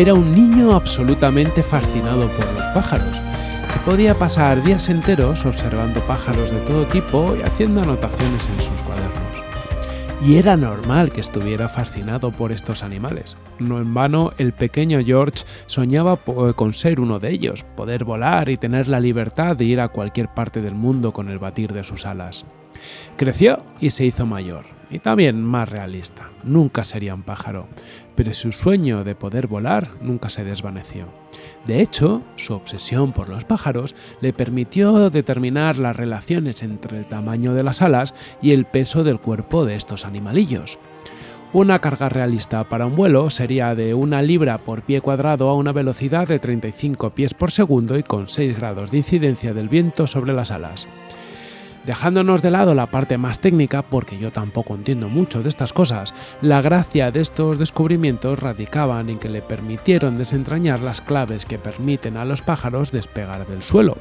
era un niño absolutamente fascinado por los pájaros. Se podía pasar días enteros observando pájaros de todo tipo y haciendo anotaciones en sus cuadernos. Y era normal que estuviera fascinado por estos animales. No en vano, el pequeño George soñaba con ser uno de ellos, poder volar y tener la libertad de ir a cualquier parte del mundo con el batir de sus alas. Creció y se hizo mayor, y también más realista. Nunca sería un pájaro, pero su sueño de poder volar nunca se desvaneció. De hecho, su obsesión por los pájaros le permitió determinar las relaciones entre el tamaño de las alas y el peso del cuerpo de estos animalillos. Una carga realista para un vuelo sería de una libra por pie cuadrado a una velocidad de 35 pies por segundo y con 6 grados de incidencia del viento sobre las alas. Dejándonos de lado la parte más técnica, porque yo tampoco entiendo mucho de estas cosas, la gracia de estos descubrimientos radicaban en que le permitieron desentrañar las claves que permiten a los pájaros despegar del suelo,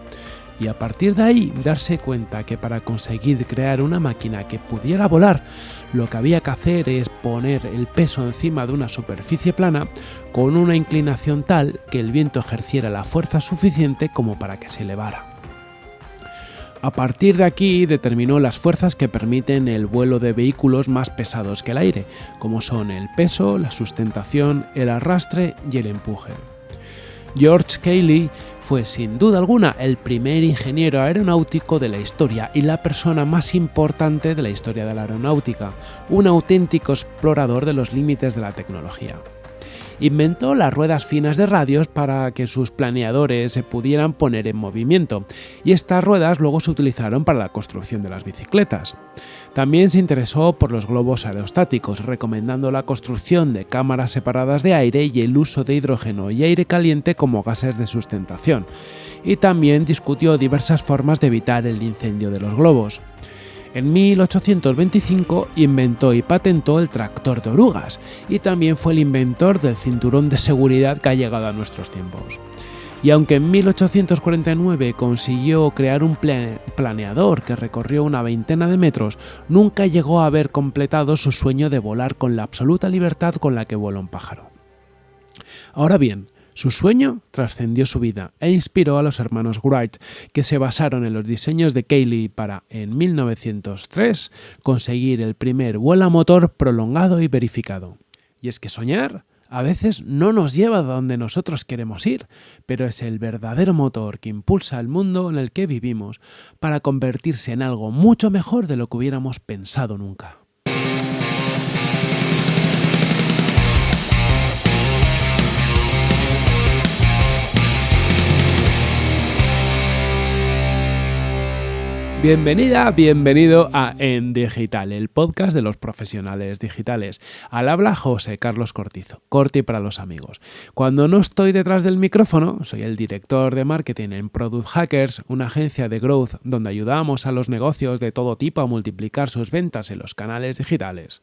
y a partir de ahí darse cuenta que para conseguir crear una máquina que pudiera volar, lo que había que hacer es poner el peso encima de una superficie plana con una inclinación tal que el viento ejerciera la fuerza suficiente como para que se elevara. A partir de aquí determinó las fuerzas que permiten el vuelo de vehículos más pesados que el aire, como son el peso, la sustentación, el arrastre y el empuje. George Cayley fue sin duda alguna el primer ingeniero aeronáutico de la historia y la persona más importante de la historia de la aeronáutica, un auténtico explorador de los límites de la tecnología inventó las ruedas finas de radios para que sus planeadores se pudieran poner en movimiento, y estas ruedas luego se utilizaron para la construcción de las bicicletas. También se interesó por los globos aerostáticos, recomendando la construcción de cámaras separadas de aire y el uso de hidrógeno y aire caliente como gases de sustentación, y también discutió diversas formas de evitar el incendio de los globos. En 1825 inventó y patentó el tractor de orugas y también fue el inventor del cinturón de seguridad que ha llegado a nuestros tiempos. Y aunque en 1849 consiguió crear un planeador que recorrió una veintena de metros, nunca llegó a haber completado su sueño de volar con la absoluta libertad con la que vuela un pájaro. Ahora bien, su sueño trascendió su vida e inspiró a los hermanos Wright, que se basaron en los diseños de Cayley para, en 1903, conseguir el primer vuelo motor prolongado y verificado. Y es que soñar a veces no nos lleva a donde nosotros queremos ir, pero es el verdadero motor que impulsa el mundo en el que vivimos para convertirse en algo mucho mejor de lo que hubiéramos pensado nunca. Bienvenida, bienvenido a En Digital, el podcast de los profesionales digitales. Al habla José Carlos Cortizo, Corti para los amigos. Cuando no estoy detrás del micrófono, soy el director de marketing en Product Hackers, una agencia de growth donde ayudamos a los negocios de todo tipo a multiplicar sus ventas en los canales digitales.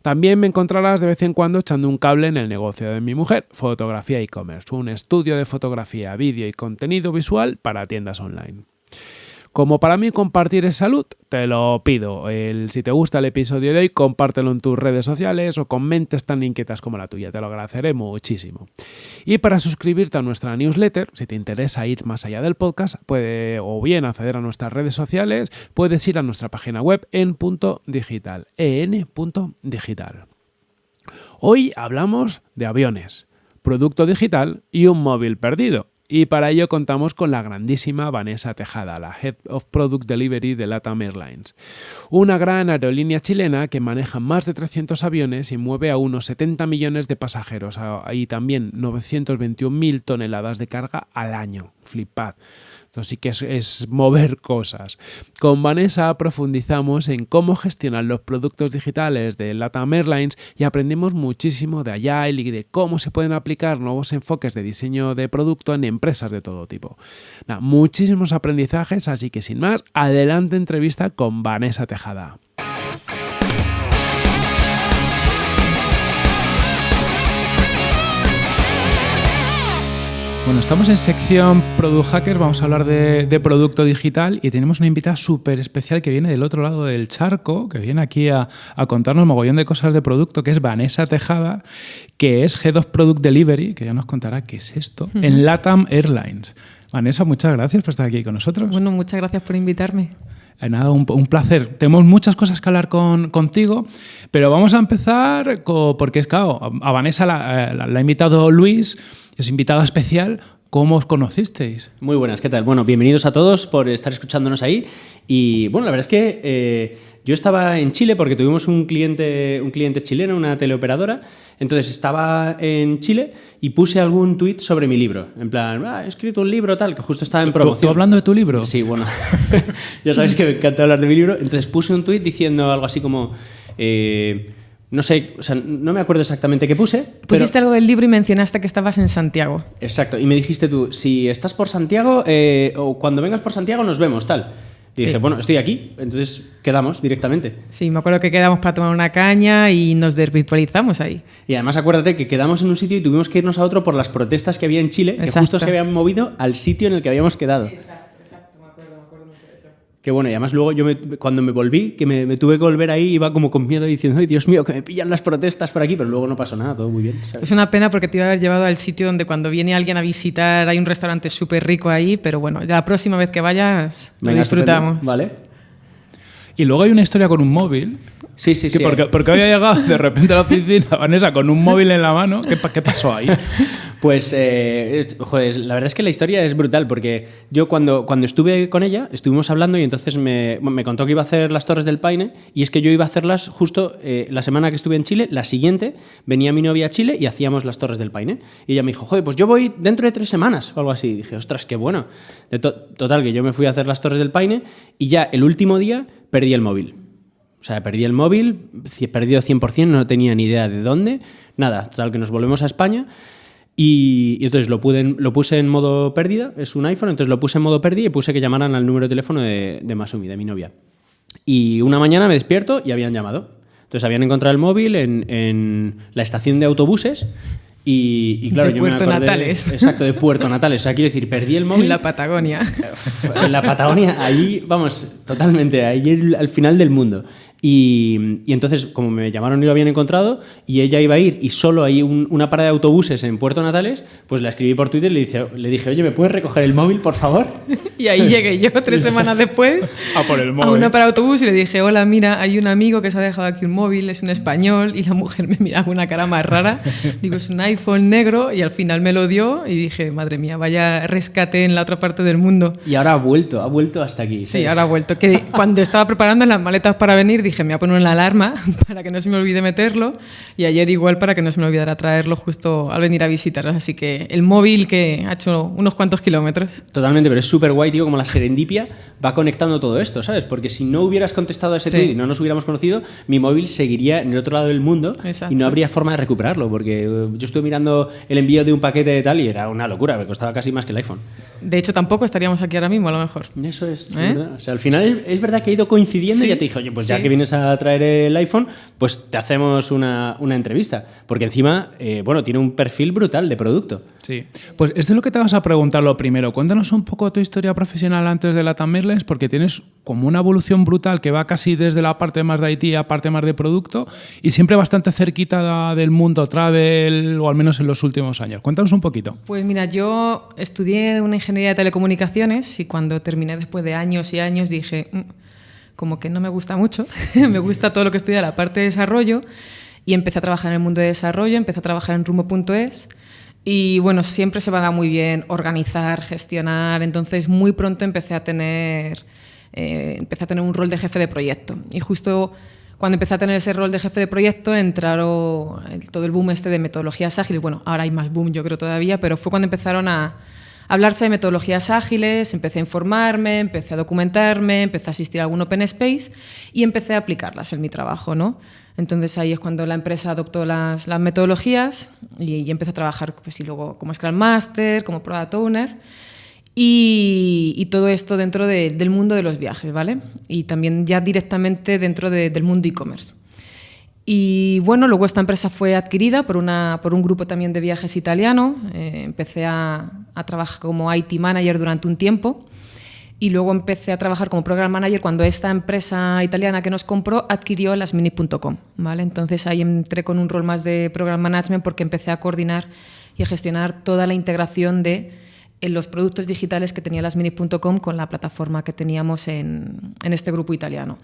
También me encontrarás de vez en cuando echando un cable en el negocio de mi mujer, Fotografía e-commerce, un estudio de fotografía, vídeo y contenido visual para tiendas online. Como para mí compartir es salud, te lo pido. Si te gusta el episodio de hoy, compártelo en tus redes sociales o con mentes tan inquietas como la tuya. Te lo agradeceré muchísimo. Y para suscribirte a nuestra newsletter, si te interesa ir más allá del podcast, puede o bien acceder a nuestras redes sociales, puedes ir a nuestra página web en punto digital, en.digital. Hoy hablamos de aviones, producto digital y un móvil perdido. Y para ello contamos con la grandísima Vanessa Tejada, la Head of Product Delivery de LATAM Airlines, una gran aerolínea chilena que maneja más de 300 aviones y mueve a unos 70 millones de pasajeros y también 921.000 toneladas de carga al año. Flipad. Entonces sí que es, mover cosas. Con Vanessa profundizamos en cómo gestionar los productos digitales de LATAM Airlines y aprendimos muchísimo de Agile y de cómo se pueden aplicar nuevos enfoques de diseño de producto en empresas de todo tipo. muchísimos aprendizajes, así que sin más, adelante entrevista con Vanessa Tejada. Bueno, estamos en sección Product Hackers, vamos a hablar de, producto digital y tenemos una invitada súper especial que viene del otro lado del charco, que viene aquí a, a, contarnos mogollón de cosas de producto, que es Vanessa Tejada, que es Head of Product Delivery, que ya nos contará qué es esto, en LATAM Airlines. Vanessa, muchas gracias por estar aquí con nosotros. Bueno, muchas gracias por invitarme. Eh, nada, un, placer. Tenemos muchas cosas que hablar con, contigo, pero vamos a empezar porque es claro, a Vanessa la, eh, la, ha invitado Luis, es invitada especial. ¿Cómo os conocisteis? Muy buenas, ¿qué tal? Bueno, bienvenidos a todos por estar escuchándonos ahí. Y bueno, la verdad es que eh, yo estaba en Chile porque tuvimos un cliente, un cliente chileno, una teleoperadora. Entonces estaba en Chile y puse algún tweet sobre mi libro. En plan, ah, he escrito un libro tal, que justo estaba en promoción. ¿Tú, hablando de tu libro? Sí, bueno. ya sabéis que me encanta hablar de mi libro. Entonces puse un tweet diciendo algo así como... Eh, no sé, o sea, no me acuerdo exactamente qué puse. Pusiste algo del libro y mencionaste que estabas en Santiago. Exacto, y me dijiste tú, si estás por Santiago eh, o cuando vengas por Santiago nos vemos, tal. Y dije, bueno, estoy aquí, entonces quedamos directamente. Sí, me acuerdo que quedamos para tomar una caña y nos desvirtualizamos ahí. Y además acuérdate que quedamos en un sitio y tuvimos que irnos a otro por las protestas que había en Chile, que justo se habían movido al sitio en el que habíamos quedado. Exacto. Que bueno, y además luego yo cuando me volví, que me, tuve que volver ahí, iba como con miedo diciendo, ay Dios mío, que me pillan las protestas por aquí, pero luego no pasó nada, todo muy bien. Es una pena porque te iba a haber llevado al sitio donde cuando viene alguien a visitar hay un restaurante súper rico ahí, pero bueno, ya la próxima vez que vayas lo disfrutamos. Vale. Y luego hay una historia con un móvil. Sí, sí, sí. Porque, porque había llegado de repente a la oficina Vanessa con un móvil en la mano. ¿Qué, qué pasó ahí? Pues, eh, joder, la verdad es que la historia es brutal porque yo cuando, cuando estuve con ella, estuvimos hablando y entonces me, me contó que iba a hacer las Torres del Paine y es que yo iba a hacerlas justo eh, la semana que estuve en Chile, la siguiente venía mi novia a Chile y hacíamos las Torres del Paine. Y ella me dijo, joder, pues yo voy dentro de tres semanas o algo así. Y dije, ostras, qué bueno. total, que yo me fui a hacer las Torres del Paine y ya el último día perdí el móvil. O sea, perdí el móvil, perdido 100%, no tenía ni idea de dónde. Nada, total, que nos volvemos a España. Y, entonces lo, lo puse en modo pérdida, es un iPhone, entonces lo puse en modo pérdida y puse que llamaran al número de teléfono de, de Masumi, de mi novia. Y una mañana me despierto y habían llamado. Entonces habían encontrado el móvil en, en la estación de autobuses y, claro, de yo Puerto Natales. Exacto, de Puerto Natales. O sea, quiero decir, perdí el móvil. En la Patagonia. En la Patagonia, ahí, vamos, totalmente, ahí al final del mundo. Y, entonces, como me llamaron y lo habían encontrado, y ella iba a ir y solo hay una parada de autobuses en Puerto Natales, pues la escribí por Twitter y le, dije, le dije, oye, ¿me puedes recoger el móvil, por favor? y ahí llegué yo tres semanas después a, por el móvil. a una parada de autobús y le dije, hola, mira, hay un amigo que se ha dejado aquí un móvil, es un español, y la mujer me miraba con una cara más rara. Digo, es un iPhone negro, y al final me lo dio y dije, madre mía, vaya rescate en la otra parte del mundo. Y ahora ha vuelto, ha vuelto hasta aquí. Sí, ahora ha vuelto. Que cuando estaba preparando las maletas para venir, dije, me voy a poner una alarma para que no se me olvide meterlo y ayer igual para que no se me olvidara traerlo justo al venir a visitaros. Así que el móvil que ha hecho unos cuantos kilómetros. Totalmente, pero es súper guay, tío, como la serendipia va conectando todo esto, ¿sabes? Porque si no hubieras contestado a ese tweet y no nos hubiéramos conocido, mi móvil seguiría en el otro lado del mundo y no habría forma de recuperarlo, porque eh, yo estuve mirando el envío de un paquete de tal y era una locura, me costaba casi más que el iPhone. De hecho, tampoco estaríamos aquí ahora mismo, a lo mejor. Eso es, ¿Eh? O sea, al final es, verdad que ha ido coincidiendo y ya te dije, oye, pues ya que vienes a traer el iPhone, pues te hacemos una, entrevista. Porque encima, eh, bueno, tiene un perfil brutal de producto. Sí. Pues es de lo que te vas a preguntar lo primero. Cuéntanos un poco tu historia profesional antes de la Tamirles, porque tienes como una evolución brutal que va casi desde la parte más de IT a parte más de producto y siempre bastante cerquita del mundo travel, o al menos en los últimos años. Cuéntanos un poquito. Pues mira, yo estudié una ingeniería de telecomunicaciones y cuando terminé después de años y años dije, mm, como que no me gusta mucho, me gusta todo lo que estudia la parte de desarrollo y empecé a trabajar en el mundo de desarrollo, empecé a trabajar en rumbo.es y bueno, siempre se va a dar muy bien organizar, gestionar, entonces muy pronto empecé a tener, eh, empecé a tener un rol de jefe de proyecto. Y justo cuando empecé a tener ese rol de jefe de proyecto entraron todo el boom este de metodologías ágiles, bueno, ahora hay más boom yo creo todavía, pero fue cuando empezaron a hablarse de metodologías ágiles, empecé a informarme, empecé a documentarme, empecé a asistir a algún Open Space y empecé a aplicarlas en mi trabajo. ¿no? Entonces ahí es cuando la empresa adoptó las, las metodologías y, y, empecé a trabajar pues, y luego como Scrum Master, como Product Owner. Y, y, todo esto dentro de, del mundo de los viajes, ¿vale? Y también ya directamente dentro de, del mundo e-commerce. Y bueno, luego esta empresa fue adquirida por, una, por un grupo también de viajes italiano. Eh, empecé a, a trabajar como IT manager durante un tiempo y luego empecé a trabajar como program manager cuando esta empresa italiana que nos compró adquirió las mini.com, ¿vale? Entonces ahí entré con un rol más de program management porque empecé a coordinar y a gestionar toda la integración de los productos digitales que tenía las mini.com con la plataforma que teníamos en, en, este grupo italiano.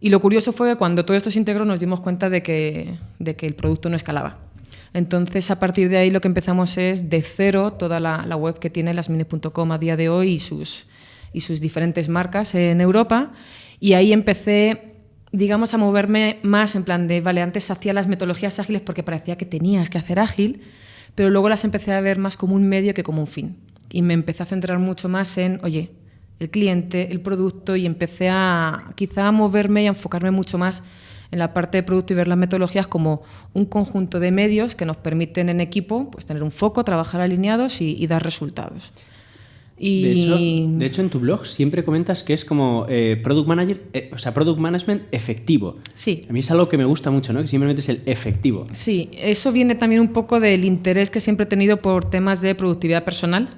Y lo curioso fue que cuando todo esto se integró nos dimos cuenta de que, de que el producto no escalaba. Entonces, a partir de ahí lo que empezamos es de cero toda la, web que tiene las mini.com a día de hoy y sus, y sus diferentes marcas en Europa. Y ahí empecé, digamos, a moverme más en plan de, vale, antes hacía las metodologías ágiles porque parecía que tenías que hacer ágil, pero luego las empecé a ver más como un medio que como un fin. Y me empecé a centrar mucho más en, oye, el cliente, el producto, y empecé a quizá a moverme y enfocarme mucho más en la parte de producto y ver las metodologías como un conjunto de medios que nos permiten en equipo pues, tener un foco, trabajar alineados y, y dar resultados. De, hecho, en tu blog siempre comentas que es como eh, product manager, eh, o sea, product management efectivo. Sí. A mí es algo que me gusta mucho, ¿no? Que simplemente es el efectivo. Sí, eso viene también un poco del interés que siempre he tenido por temas de productividad personal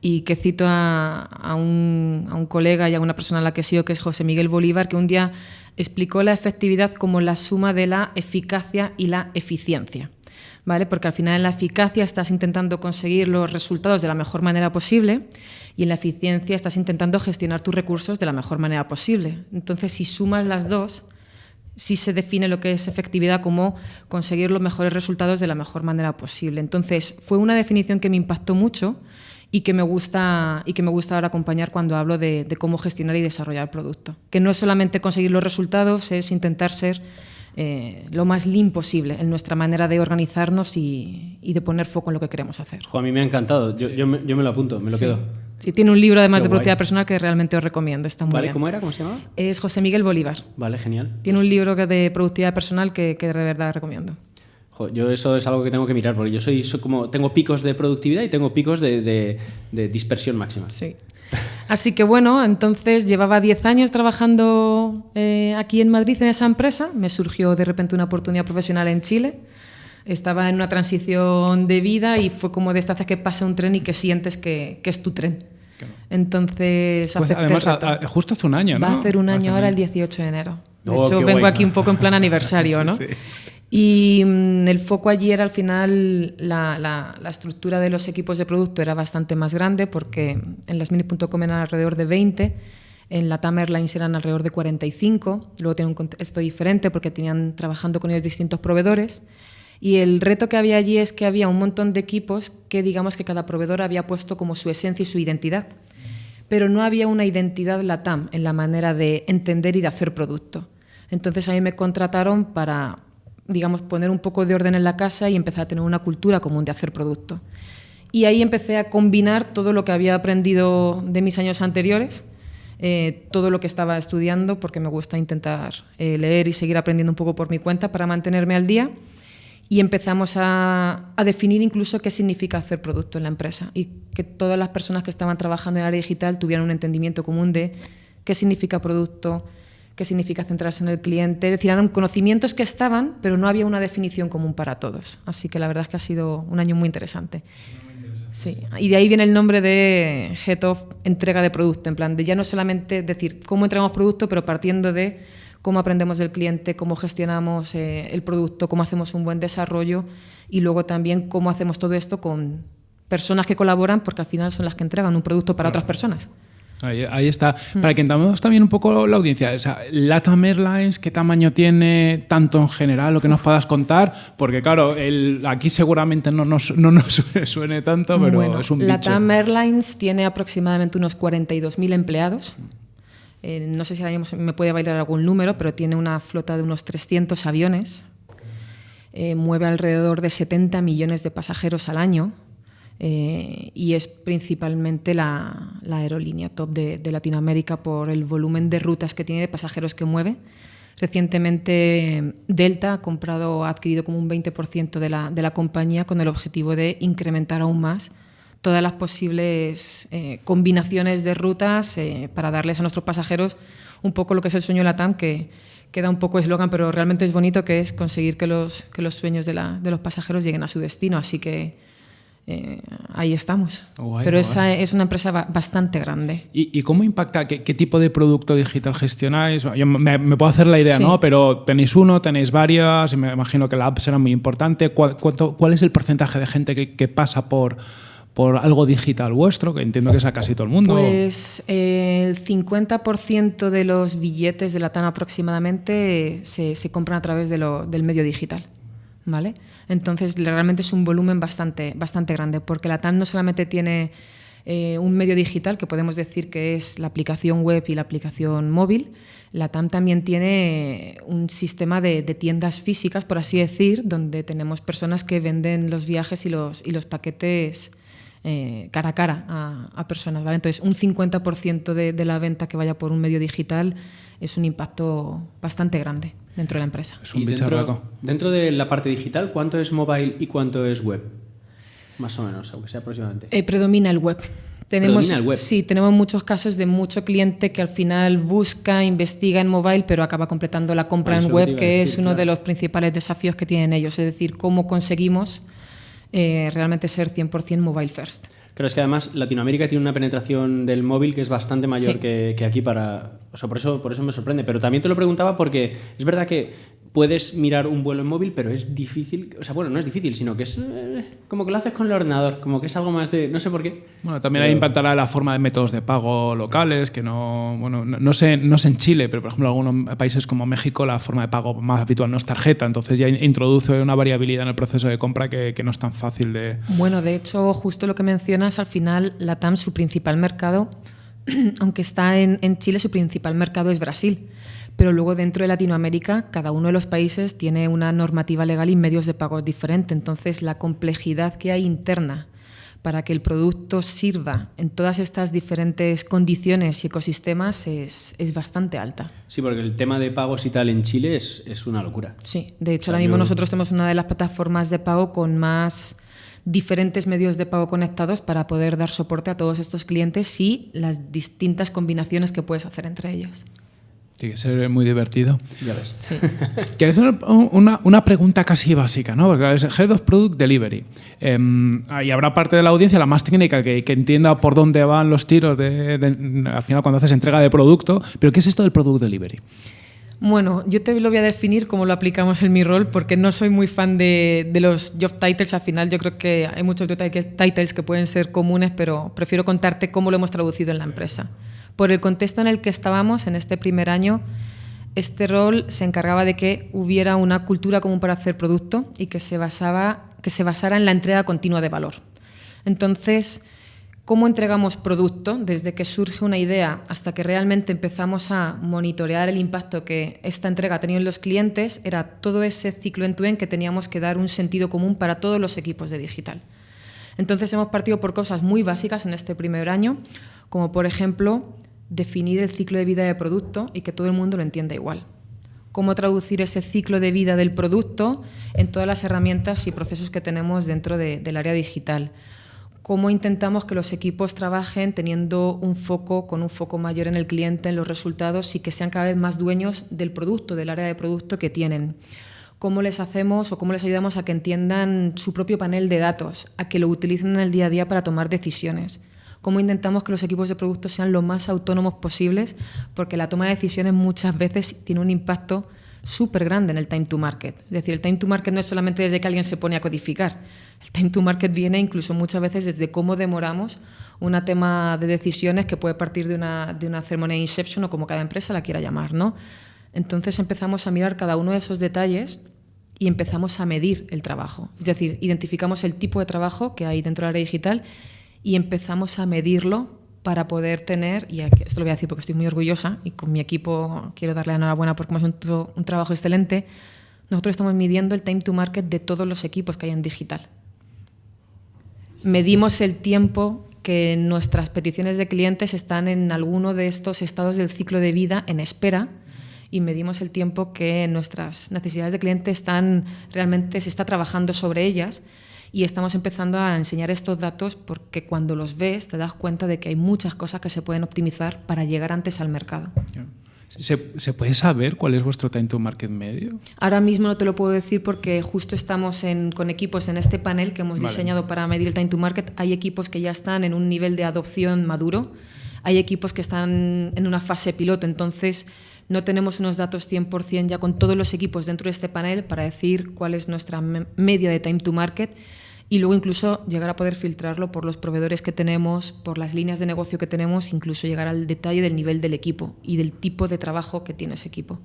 y que cito a, un, a un, colega y a una persona a la que sigo, que es José Miguel Bolívar, que un día explicó la efectividad como la suma de la eficacia y la eficiencia. ¿vale? Porque al final en la eficacia estás intentando conseguir los resultados de la mejor manera posible y en la eficiencia estás intentando gestionar tus recursos de la mejor manera posible. Entonces, si sumas las dos, sí se define lo que es efectividad como conseguir los mejores resultados de la mejor manera posible. Entonces, fue una definición que me impactó mucho y que me gusta, y que me gusta ahora acompañar cuando hablo de, de cómo gestionar y desarrollar el producto. Que no es solamente conseguir los resultados, es intentar ser eh, lo más lean posible en nuestra manera de organizarnos y, y, de poner foco en lo que queremos hacer. Jo, a mí me ha encantado, yo, yo, me, yo me, lo apunto, me lo sí. quedo. Sí, tiene un libro además Qué de productividad personal que realmente os recomiendo, está muy vale, bien. ¿Cómo era? ¿Cómo se llama? Es José Miguel Bolívar. Vale, genial. Tiene pues... un libro de productividad personal que, que de verdad recomiendo. Yo eso es algo que tengo que mirar, porque yo soy, soy como tengo picos de productividad y tengo picos de, de, de dispersión máxima. Sí. Así que bueno, entonces llevaba 10 años trabajando eh, aquí en Madrid en esa empresa. Me surgió de repente una oportunidad profesional en Chile. Estaba en una transición de vida y fue como de estas que pasa un tren y que sientes que, que es tu tren. Claro. Entonces, pues además, a, a, justo hace un año, ¿no? Va a hacer un año ahora, el 18 de enero. De oh, hecho, vengo guay. aquí un poco en plan aniversario, ¿no? sí, sí. Y mmm, el foco allí era al final la, la, la, estructura de los equipos de producto era bastante más grande porque en las mini.com eran alrededor de 20, en la TAM Airlines eran alrededor de 45, luego tienen un contexto diferente porque tenían trabajando con ellos distintos proveedores. Y el reto que había allí es que había un montón de equipos que digamos que cada proveedor había puesto como su esencia y su identidad. Pero no había una identidad LATAM en la manera de entender y de hacer producto. Entonces a mí me contrataron para digamos, poner un poco de orden en la casa y empezar a tener una cultura común de hacer producto. Y ahí empecé a combinar todo lo que había aprendido de mis años anteriores, eh, todo lo que estaba estudiando, porque me gusta intentar eh, leer y seguir aprendiendo un poco por mi cuenta para mantenerme al día. Y empezamos a, a, definir incluso qué significa hacer producto en la empresa y que todas las personas que estaban trabajando en el área digital tuvieran un entendimiento común de qué significa producto, qué significa centrarse en el cliente. Es decir, eran conocimientos que estaban, pero no había una definición común para todos. Así que la verdad es que ha sido un año muy interesante. Sí, y de ahí viene el nombre de Head of entrega de producto, en plan de ya no solamente decir cómo entregamos producto, pero partiendo de cómo aprendemos del cliente, cómo gestionamos eh, el producto, cómo hacemos un buen desarrollo y luego también cómo hacemos todo esto con personas que colaboran, porque al final son las que entregan un producto para otras personas. Ahí, ahí, está. Mm. Para que entendamos también un poco la audiencia, o sea, LATAM Airlines, ¿qué tamaño tiene tanto en general, lo que nos puedas contar? Porque claro, el, aquí seguramente no nos, no nos suene tanto, pero bueno, es un LATAM bicho. Airlines tiene aproximadamente unos 42.000 empleados. Eh, no sé si me puede bailar algún número, pero tiene una flota de unos 300 aviones. Eh, mueve alrededor de 70 millones de pasajeros al año eh, y es principalmente la, aerolínea top de, de, Latinoamérica por el volumen de rutas que tiene, de pasajeros que mueve. Recientemente Delta ha comprado, ha adquirido como un 20% de la, de la compañía con el objetivo de incrementar aún más todas las posibles eh, combinaciones de rutas eh, para darles a nuestros pasajeros un poco lo que es el sueño LATAM, que queda un poco eslogan, pero realmente es bonito, que es conseguir que los, que los sueños de, la, de los pasajeros lleguen a su destino. Así que eh, ahí estamos. Guay, Pero guay. esa es una empresa ba- bastante grande. ¿Y, y cómo impacta? ¿Qué, qué tipo de producto digital gestionáis? Yo me, me puedo hacer la idea, Sí. ¿no? Pero tenéis uno, tenéis varias, y me imagino que la app será muy importante. ¿Cuál, cuánto- cuál es el porcentaje de gente que, que pasa por, por algo digital vuestro? Que entiendo que es a casi todo el mundo. Pues eh, el 50% de los billetes de la TAN aproximadamente se, se compran a través de lo- del medio digital. ¿Vale? Entonces realmente es un volumen bastante, bastante grande, porque la TAM no solamente tiene eh, un medio digital, que podemos decir que es la aplicación web y la aplicación móvil, la TAM también tiene un sistema de, tiendas físicas, por así decir, donde tenemos personas que venden los viajes y los, y los paquetes eh, cara a cara a, personas. ¿vale? Entonces, un 50% de, de la venta que vaya por un medio digital es un impacto bastante grande dentro de la empresa. es un Y dentro, dentro de la parte digital, ¿cuánto es mobile y cuánto es web? Más o menos, aunque sea aproximadamente. Eh, predomina el web. Tenemos, Predomina el web. Sí, tenemos muchos casos de mucho cliente que al final busca, investiga en mobile, pero acaba completando la compra eso en que web, que decir, es uno de los principales desafíos que tienen ellos. Es decir, cómo conseguimos eh, realmente ser 100% mobile first. Claro, es que además Latinoamérica tiene una penetración del móvil que es bastante mayor Sí. que, que aquí para... O sea, por eso, por eso me sorprende. Pero también te lo preguntaba porque es verdad que puedes mirar un vuelo en móvil, pero es difícil... O sea, bueno, no es difícil, sino que es eh, como que lo haces con el ordenador, como que es algo más de... No sé por qué. Bueno, también ahí impactará la forma de métodos de pago locales, que no, bueno, no, no sé, no sé en Chile, pero por ejemplo en algunos países como México la forma de pago más habitual no es tarjeta, entonces ya in- introduce una variabilidad en el proceso de compra que, que no es tan fácil de... Bueno, de hecho, justo lo que mencionas, al final, la TAM, su principal mercado, aunque está en, en Chile, su principal mercado es Brasil. Pero luego dentro de Latinoamérica, cada uno de los países tiene una normativa legal y medios de pago diferente. Entonces, la complejidad que hay interna para que el producto sirva en todas estas diferentes condiciones y ecosistemas es, es bastante alta. Sí, porque el tema de pagos y tal en Chile es, es una locura. Sí, de hecho, ahora mismo nosotros tenemos una de las plataformas de pago con más diferentes medios de pago conectados para poder dar soporte a todos estos clientes y las distintas combinaciones que puedes hacer entre ellas. Tiene que ser muy divertido. Ya ves. Sí. Quiero hacer una, una pregunta casi básica, ¿no? Porque es Head of Product Delivery. Eh, y habrá parte de la audiencia, la más técnica, que, que entienda por dónde van los tiros de, de- al final cuando haces entrega de producto. Pero ¿qué es esto del Product Delivery? Bueno, yo te lo voy a definir como lo aplicamos en mi rol, porque no soy muy fan de, de los job titles. Al final, yo creo que hay muchos job titles que pueden ser comunes, pero prefiero contarte cómo lo hemos traducido en la empresa. Por el contexto en el que estábamos en este primer año, este rol se encargaba de que hubiera una cultura común para hacer producto y que se, basaba, que se basara en la entrega continua de valor. Entonces, cómo entregamos producto desde que surge una idea hasta que realmente empezamos a monitorear el impacto que esta entrega ha tenido en los clientes, era todo ese ciclo en que teníamos que dar un sentido común para todos los equipos de digital. Entonces hemos partido por cosas muy básicas en este primer año, como por ejemplo definir el ciclo de vida del producto y que todo el mundo lo entienda igual. Cómo traducir ese ciclo de vida del producto en todas las herramientas y procesos que tenemos dentro de- del área digital cómo intentamos que los equipos trabajen teniendo un foco, con un foco mayor en el cliente, en los resultados y que sean cada vez más dueños del producto, del área de producto que tienen. Cómo les hacemos o cómo les ayudamos a que entiendan su propio panel de datos, a que lo utilicen en el día a día para tomar decisiones. Cómo intentamos que los equipos de producto sean lo más autónomos posibles, porque la toma de decisiones muchas veces tiene un impacto súper grande en el time to market. Es decir, el time to market no es solamente desde que alguien se pone a codificar. El time to market viene incluso muchas veces desde cómo demoramos una tema de decisiones que puede partir de una, de una ceremonia de inception o como cada empresa la quiera llamar, ¿no? Entonces empezamos a mirar cada uno de esos detalles y empezamos a medir el trabajo. Es decir, identificamos el tipo de trabajo que hay dentro del área digital y empezamos a medirlo para poder tener, y esto lo voy a decir porque estoy muy orgullosa y con mi equipo quiero darle enhorabuena porque hemos hecho un trabajo excelente, nosotros estamos midiendo el time to market de todos los equipos que hay en digital. Medimos el tiempo que nuestras peticiones de clientes están en alguno de estos estados del ciclo de vida en espera y medimos el tiempo que nuestras necesidades de cliente están realmente se está trabajando sobre ellas y estamos empezando a enseñar estos datos porque cuando los ves te das cuenta de que hay muchas cosas que se pueden optimizar para llegar antes al mercado. ¿Se, ¿Se, puede saber cuál es vuestro time to market medio? Ahora mismo no te lo puedo decir porque justo estamos en, con equipos en este panel que hemos vale. diseñado para medir el time to market. Hay equipos que ya están en un nivel de adopción maduro, hay equipos que están en una fase piloto, entonces no tenemos unos datos 100% ya con todos los equipos dentro de este panel para decir cuál es nuestra media de time to market y luego incluso llegar a poder filtrarlo por los proveedores que tenemos, por las líneas de negocio que tenemos, incluso llegar al detalle del nivel del equipo y del tipo de trabajo que tiene ese equipo.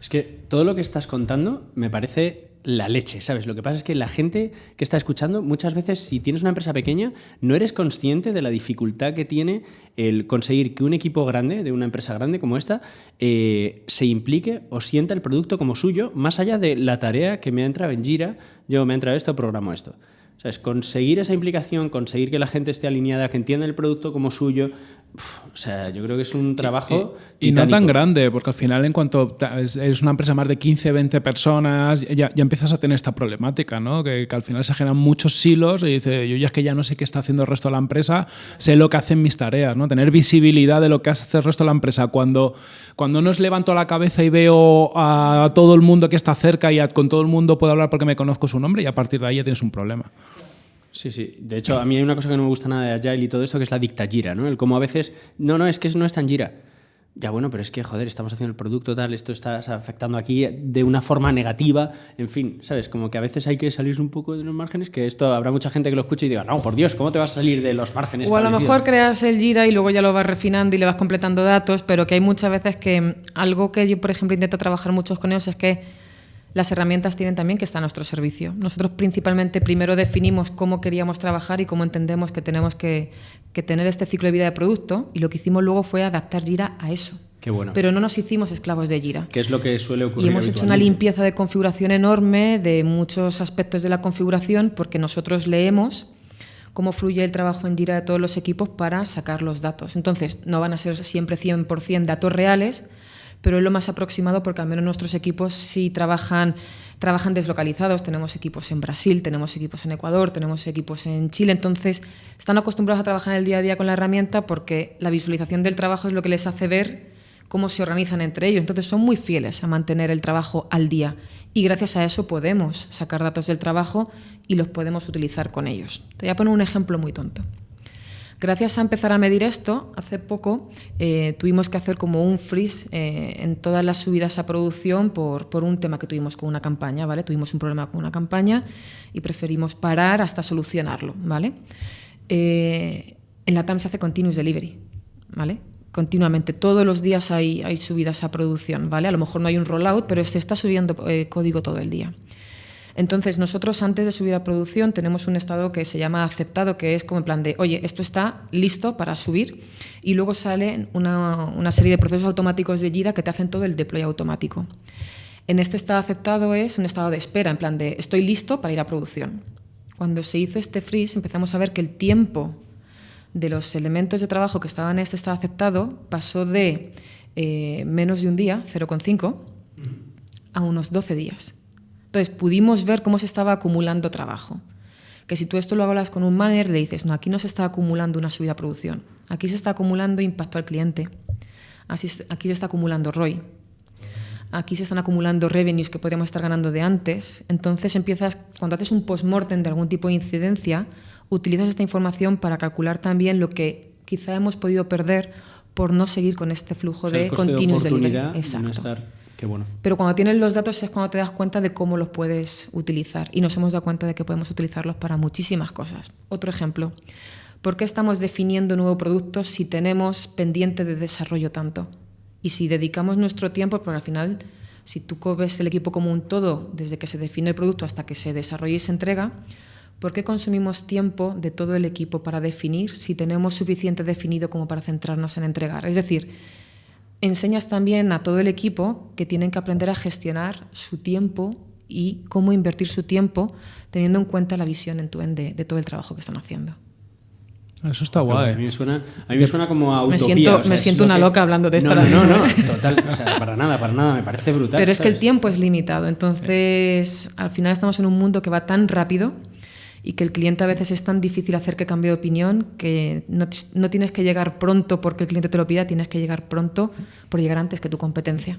Es que todo lo que estás contando me parece la leche, ¿sabes? Lo que pasa es que la gente que está escuchando, muchas veces, si tienes una empresa pequeña, no eres consciente de la dificultad que tiene el conseguir que un equipo grande, de una empresa grande como esta, eh, se implique o sienta el producto como suyo, más allá de la tarea que me ha entrado en Gira, yo me ha entrado esto, programo esto. ¿Sabes? Conseguir esa implicación, conseguir que la gente esté alineada, que entienda el producto como suyo, o sea, yo creo que es un trabajo. Y, y, no tan grande, porque al final, en cuanto eres una empresa más de 15, 20 personas, ya, ya empiezas a tener esta problemática, ¿no? Que, que, al final se generan muchos silos y dice, yo ya es que ya no sé qué está haciendo el resto de la empresa, sé lo que hacen mis tareas, ¿no? Tener visibilidad de lo que hace el resto de la empresa. Cuando, cuando no os levanto la cabeza y veo a todo el mundo que está cerca y a, con todo el mundo puedo hablar porque me conozco su nombre, y a partir de ahí ya tienes un problema. Sí, sí. De hecho, a mí hay una cosa que no me gusta nada de Agile y todo esto, que es la dictagira, ¿no? El cómo a veces, no, no, es que no es tan gira. Ya bueno, pero es que, joder, estamos haciendo el producto tal, esto está afectando aquí de una forma negativa, en fin, ¿sabes? Como que a veces hay que salirse un poco de los márgenes, que esto habrá mucha gente que lo escuche y diga, no, por Dios, ¿cómo te vas a salir de los márgenes? O a lo mejor creas el Gira y luego ya lo vas refinando y le vas completando datos, pero que hay muchas veces que algo que yo, por ejemplo, intento trabajar muchos con ellos es que las herramientas tienen también que estar a nuestro servicio. Nosotros principalmente primero definimos cómo queríamos trabajar y cómo entendemos que tenemos que, que, tener este ciclo de vida de producto y lo que hicimos luego fue adaptar Gira a eso. Qué bueno. Pero no nos hicimos esclavos de Gira. ¿Qué es lo que suele ocurrir? Y hemos hecho una limpieza de configuración enorme de muchos aspectos de la configuración porque nosotros leemos cómo fluye el trabajo en Gira de todos los equipos para sacar los datos. Entonces, no van a ser siempre 100% datos reales, pero es lo más aproximado porque al menos nuestros equipos sí trabajan, trabajan deslocalizados. Tenemos equipos en Brasil, tenemos equipos en Ecuador, tenemos equipos en Chile. Entonces, están acostumbrados a trabajar en el día a día con la herramienta porque la visualización del trabajo es lo que les hace ver cómo se organizan entre ellos. Entonces, son muy fieles a mantener el trabajo al día. Y gracias a eso podemos sacar datos del trabajo y los podemos utilizar con ellos. Te voy a poner un ejemplo muy tonto. Gracias a empezar a medir esto, hace poco eh, tuvimos que hacer como un freeze eh, en todas las subidas a producción por, por, un tema que tuvimos con una campaña, ¿vale? Tuvimos un problema con una campaña y preferimos parar hasta solucionarlo, ¿vale? Eh, en la TAM se hace continuous delivery, ¿vale? Continuamente, todos los días hay, hay subidas a producción, ¿vale? A lo mejor no hay un rollout, pero se está subiendo código todo el día. Entonces, nosotros antes de subir a producción tenemos un estado que se llama aceptado, que es como en plan de, oye, esto está listo para subir, y luego sale una, una serie de procesos automáticos de Jira que te hacen todo el deploy automático. En este estado aceptado es un estado de espera, en plan de, estoy listo para ir a producción. Cuando se hizo este freeze empezamos a ver que el tiempo de los elementos de trabajo que estaban en este estado aceptado pasó de eh, menos de un día, 0,5, a unos 12 días. Entonces pudimos ver cómo se estaba acumulando trabajo. Que si tú esto lo hablas con un manager, le dices, no, aquí no se está acumulando una subida a producción, aquí se está acumulando impacto al cliente, Así, aquí se está acumulando ROI, aquí se están acumulando revenues que podríamos estar ganando de antes. Entonces empiezas, cuando haces un post-mortem de algún tipo de incidencia, utilizas esta información para calcular también lo que quizá hemos podido perder por no seguir con este flujo o sea, de continuous de delivery. Exacto. No estar... Pero cuando tienes los datos es cuando te das cuenta de cómo los puedes utilizar. Y nos hemos dado cuenta de que podemos utilizarlos para muchísimas cosas. Otro ejemplo. ¿Por qué estamos definiendo nuevos productos si tenemos pendiente de desarrollo tanto? Y si dedicamos nuestro tiempo, porque al final, si tú ves el equipo como un todo, desde que se define el producto hasta que se desarrolla y se entrega, ¿por qué consumimos tiempo de todo el equipo para definir si tenemos suficiente definido como para centrarnos en entregar? Es decir, enseñas también a todo el equipo que tienen que aprender a gestionar su tiempo y cómo invertir su tiempo teniendo en cuenta la visión en tu de, de todo el trabajo que están haciendo. Eso está guay. A mí me suena, a mí me suena como a utopía. Me siento, o sea, me siento una que- loca hablando de esto. No, no, no, total. O sea, para nada, para nada. Me parece brutal. Pero es que el tiempo es limitado. Entonces, al final estamos en un mundo que va tan rápido y que el cliente a veces es tan difícil hacer que cambie de opinión que no, no, tienes que llegar pronto porque el cliente te lo pida, tienes que llegar pronto por llegar antes que tu competencia.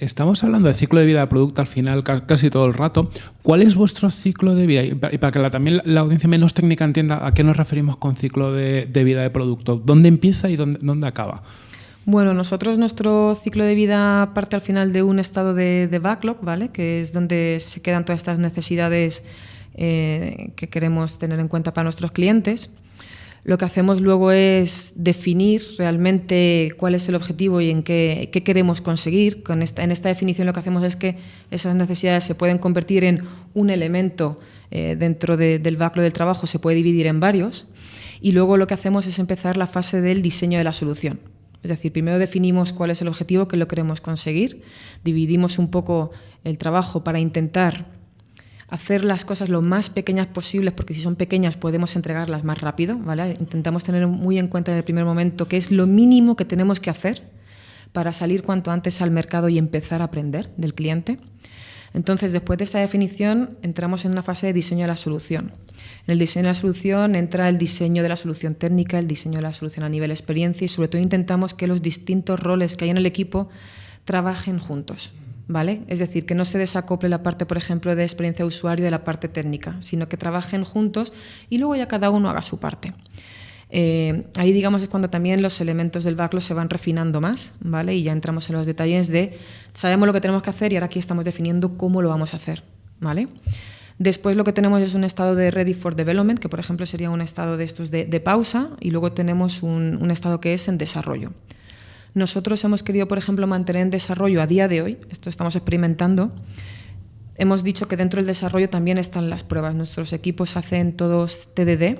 Estamos hablando de ciclo de vida de producto al final casi todo el rato. ¿Cuál es vuestro ciclo de vida? Y para que también la audiencia menos técnica entienda a qué nos referimos con ciclo de, vida de producto. ¿Dónde empieza y dónde, dónde, acaba? Bueno, nosotros nuestro ciclo de vida parte al final de un estado de, de backlog, ¿vale? Que es donde se quedan todas estas necesidades eh, que queremos tener en cuenta para nuestros clientes. Lo que hacemos luego es definir realmente cuál es el objetivo y en qué, queremos conseguir. Con esta, en esta definición lo que hacemos es que esas necesidades se pueden convertir en un elemento eh, dentro del backlog del trabajo, se puede dividir en varios. Y luego lo que hacemos es empezar la fase del diseño de la solución. Es decir, primero definimos cuál es el objetivo que lo queremos conseguir, dividimos un poco el trabajo para intentar hacer las cosas lo más pequeñas posibles, porque si son pequeñas podemos entregarlas más rápido, ¿vale? Intentamos tener muy en cuenta en el primer momento que es lo mínimo que tenemos que hacer para salir cuanto antes al mercado y empezar a aprender del cliente. Entonces, después de esa definición, entramos en una fase de diseño de la solución. En el diseño de la solución entra el diseño de la solución técnica, el diseño de la solución a nivel experiencia y sobre todo intentamos que los distintos roles que hay en el equipo trabajen juntos. ¿Vale? Es decir, que no se desacople la parte, por ejemplo, de experiencia usuario de la parte técnica, sino que trabajen juntos y luego ya cada uno haga su parte. Eh, ahí, digamos, es cuando también los elementos del backlog se van refinando más, ¿vale? Y ya entramos en los detalles de sabemos lo que tenemos que hacer y ahora aquí estamos definiendo cómo lo vamos a hacer, ¿vale? Después lo que tenemos es un estado de ready for development, que por ejemplo sería un estado de estos de, pausa, y luego tenemos un estado que es en desarrollo. Nosotros hemos querido, por ejemplo, mantener en desarrollo a día de hoy, esto estamos experimentando, hemos dicho que dentro del desarrollo también están las pruebas. Nuestros equipos hacen todos TDD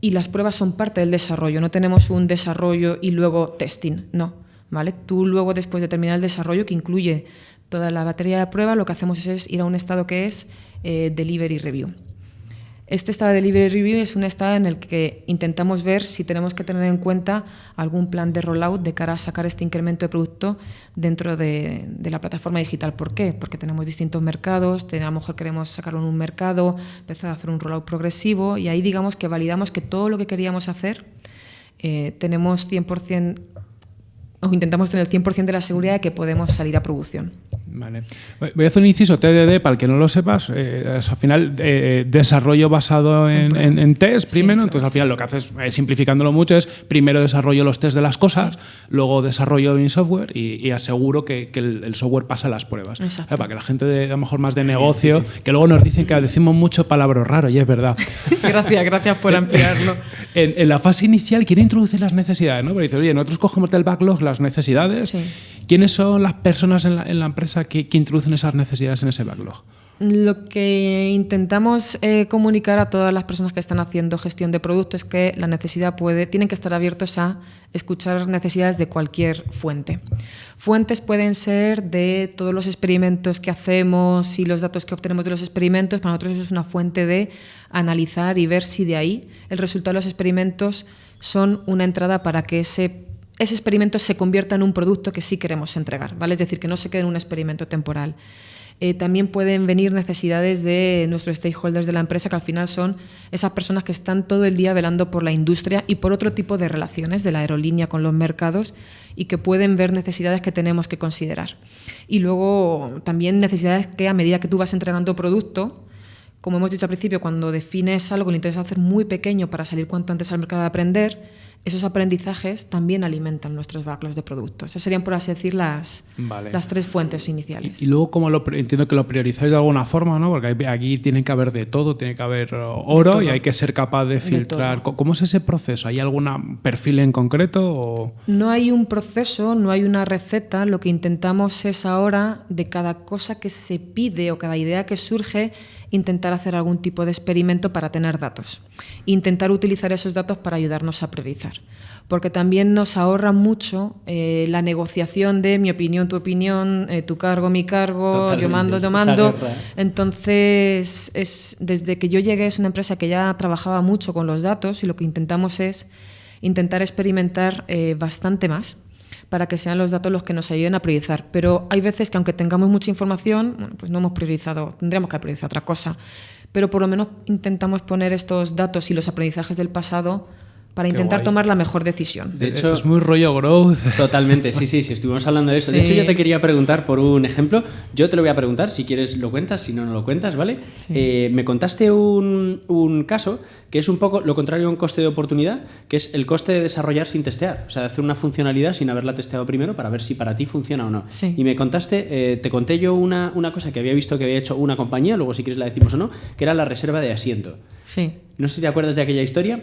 y las pruebas son parte del desarrollo. No tenemos un desarrollo y luego testing, no. ¿vale? Tú luego, después de terminar el desarrollo, que incluye toda la batería de prueba, lo que hacemos es ir a un estado que es eh, delivery review. Este estado de delivery review es un estado en el que intentamos ver si tenemos que tener en cuenta algún plan de rollout de cara a sacar este incremento de producto dentro de, la plataforma digital. ¿Por qué? Porque tenemos distintos mercados, a lo mejor queremos sacarlo en un mercado, empezar a hacer un rollout progresivo y ahí digamos que validamos que todo lo que queríamos hacer eh, tenemos 100% o intentamos tener el 100% de la seguridad de que podemos salir a producción. Vale. Voy a hacer un inciso TDD para el que no lo sepas. Eh, al final, eh, desarrollo basado en, test primero. entonces, al final, lo que haces, eh, simplificándolo mucho, es primero desarrollo los test de las cosas, luego desarrollo mi software y, aseguro que, el, software pasa las pruebas. para que la gente, de, a lo mejor más de negocio, que luego nos dicen que decimos mucho palabras raro y es verdad. gracias, gracias por ampliarlo. en, la fase inicial, quiere introducir las necesidades, ¿no? Pero dice, oye, nosotros cogemos del backlog las necesidades. ¿Quiénes son las personas en la, en la empresa que, introducen esas necesidades en ese backlog? Lo que intentamos eh, comunicar a todas las personas que están haciendo gestión de productos es que la necesidad puede, tienen que estar abiertos a escuchar necesidades de cualquier fuente. Fuentes pueden ser de todos los experimentos que hacemos y los datos que obtenemos de los experimentos. Para nosotros eso es una fuente de analizar y ver si de ahí el resultado de los experimentos son una entrada para que ese ese experimento se convierta en un producto que sí queremos entregar, ¿vale? Es decir, que no se quede en un experimento temporal. Eh, también pueden venir necesidades de nuestros stakeholders de la empresa, que al final son esas personas que están todo el día velando por la industria y por otro tipo de relaciones de la aerolínea con los mercados y que pueden ver necesidades que tenemos que considerar. Y luego también necesidades que a medida que tú vas entregando producto, como hemos dicho al principio, cuando defines algo le interesa hacer muy pequeño para salir cuanto antes al mercado de aprender, esos aprendizajes también alimentan nuestros backlogs de productos. Esas serían, por así decir, las, las tres fuentes iniciales. Y, luego, como lo, entiendo que lo priorizáis de alguna forma, ¿no? porque aquí tiene que haber de todo, tiene que haber uh, oro y hay que ser capaz de filtrar. ¿Cómo es ese proceso? ¿Hay algún perfil en concreto? No hay un proceso, no hay una receta. Lo que intentamos es ahora, de cada cosa que se pide o cada idea que surge, intentar hacer algún tipo de experimento para tener datos. Intentar utilizar esos datos para ayudarnos a priorizar. Porque también nos ahorra mucho eh, la negociación de mi opinión, tu opinión, eh, tu cargo, mi cargo, yo mando, yo mando. Entonces, es, desde que yo llegué es una empresa que ya trabajaba mucho con los datos y lo que intentamos es intentar experimentar eh, bastante más para que sean los datos los que nos ayuden a priorizar. Pero hay veces que aunque tengamos mucha información, pues no hemos priorizado, tendríamos que priorizar otra cosa. pero por lo menos intentamos poner estos datos y los aprendizajes del pasado para intentar tomar la mejor decisión. De hecho, es muy rollo growth. Totalmente, sí, sí, sí, estuvimos hablando de eso. De Sí. hecho, yo te quería preguntar por un ejemplo. Yo te lo voy a preguntar, si quieres lo cuentas, si no, no lo cuentas, ¿vale? Eh, me contaste un, un caso que es un poco lo contrario a un coste de oportunidad, que es el coste de desarrollar sin testear. O sea, de hacer una funcionalidad sin haberla testeado primero para ver si para ti funciona o no. Sí. Y me contaste, eh, te conté yo una, una cosa que había visto que había hecho una compañía, luego si quieres la decimos o no, que era la reserva de asiento. Sí. No sé si te acuerdas de aquella historia.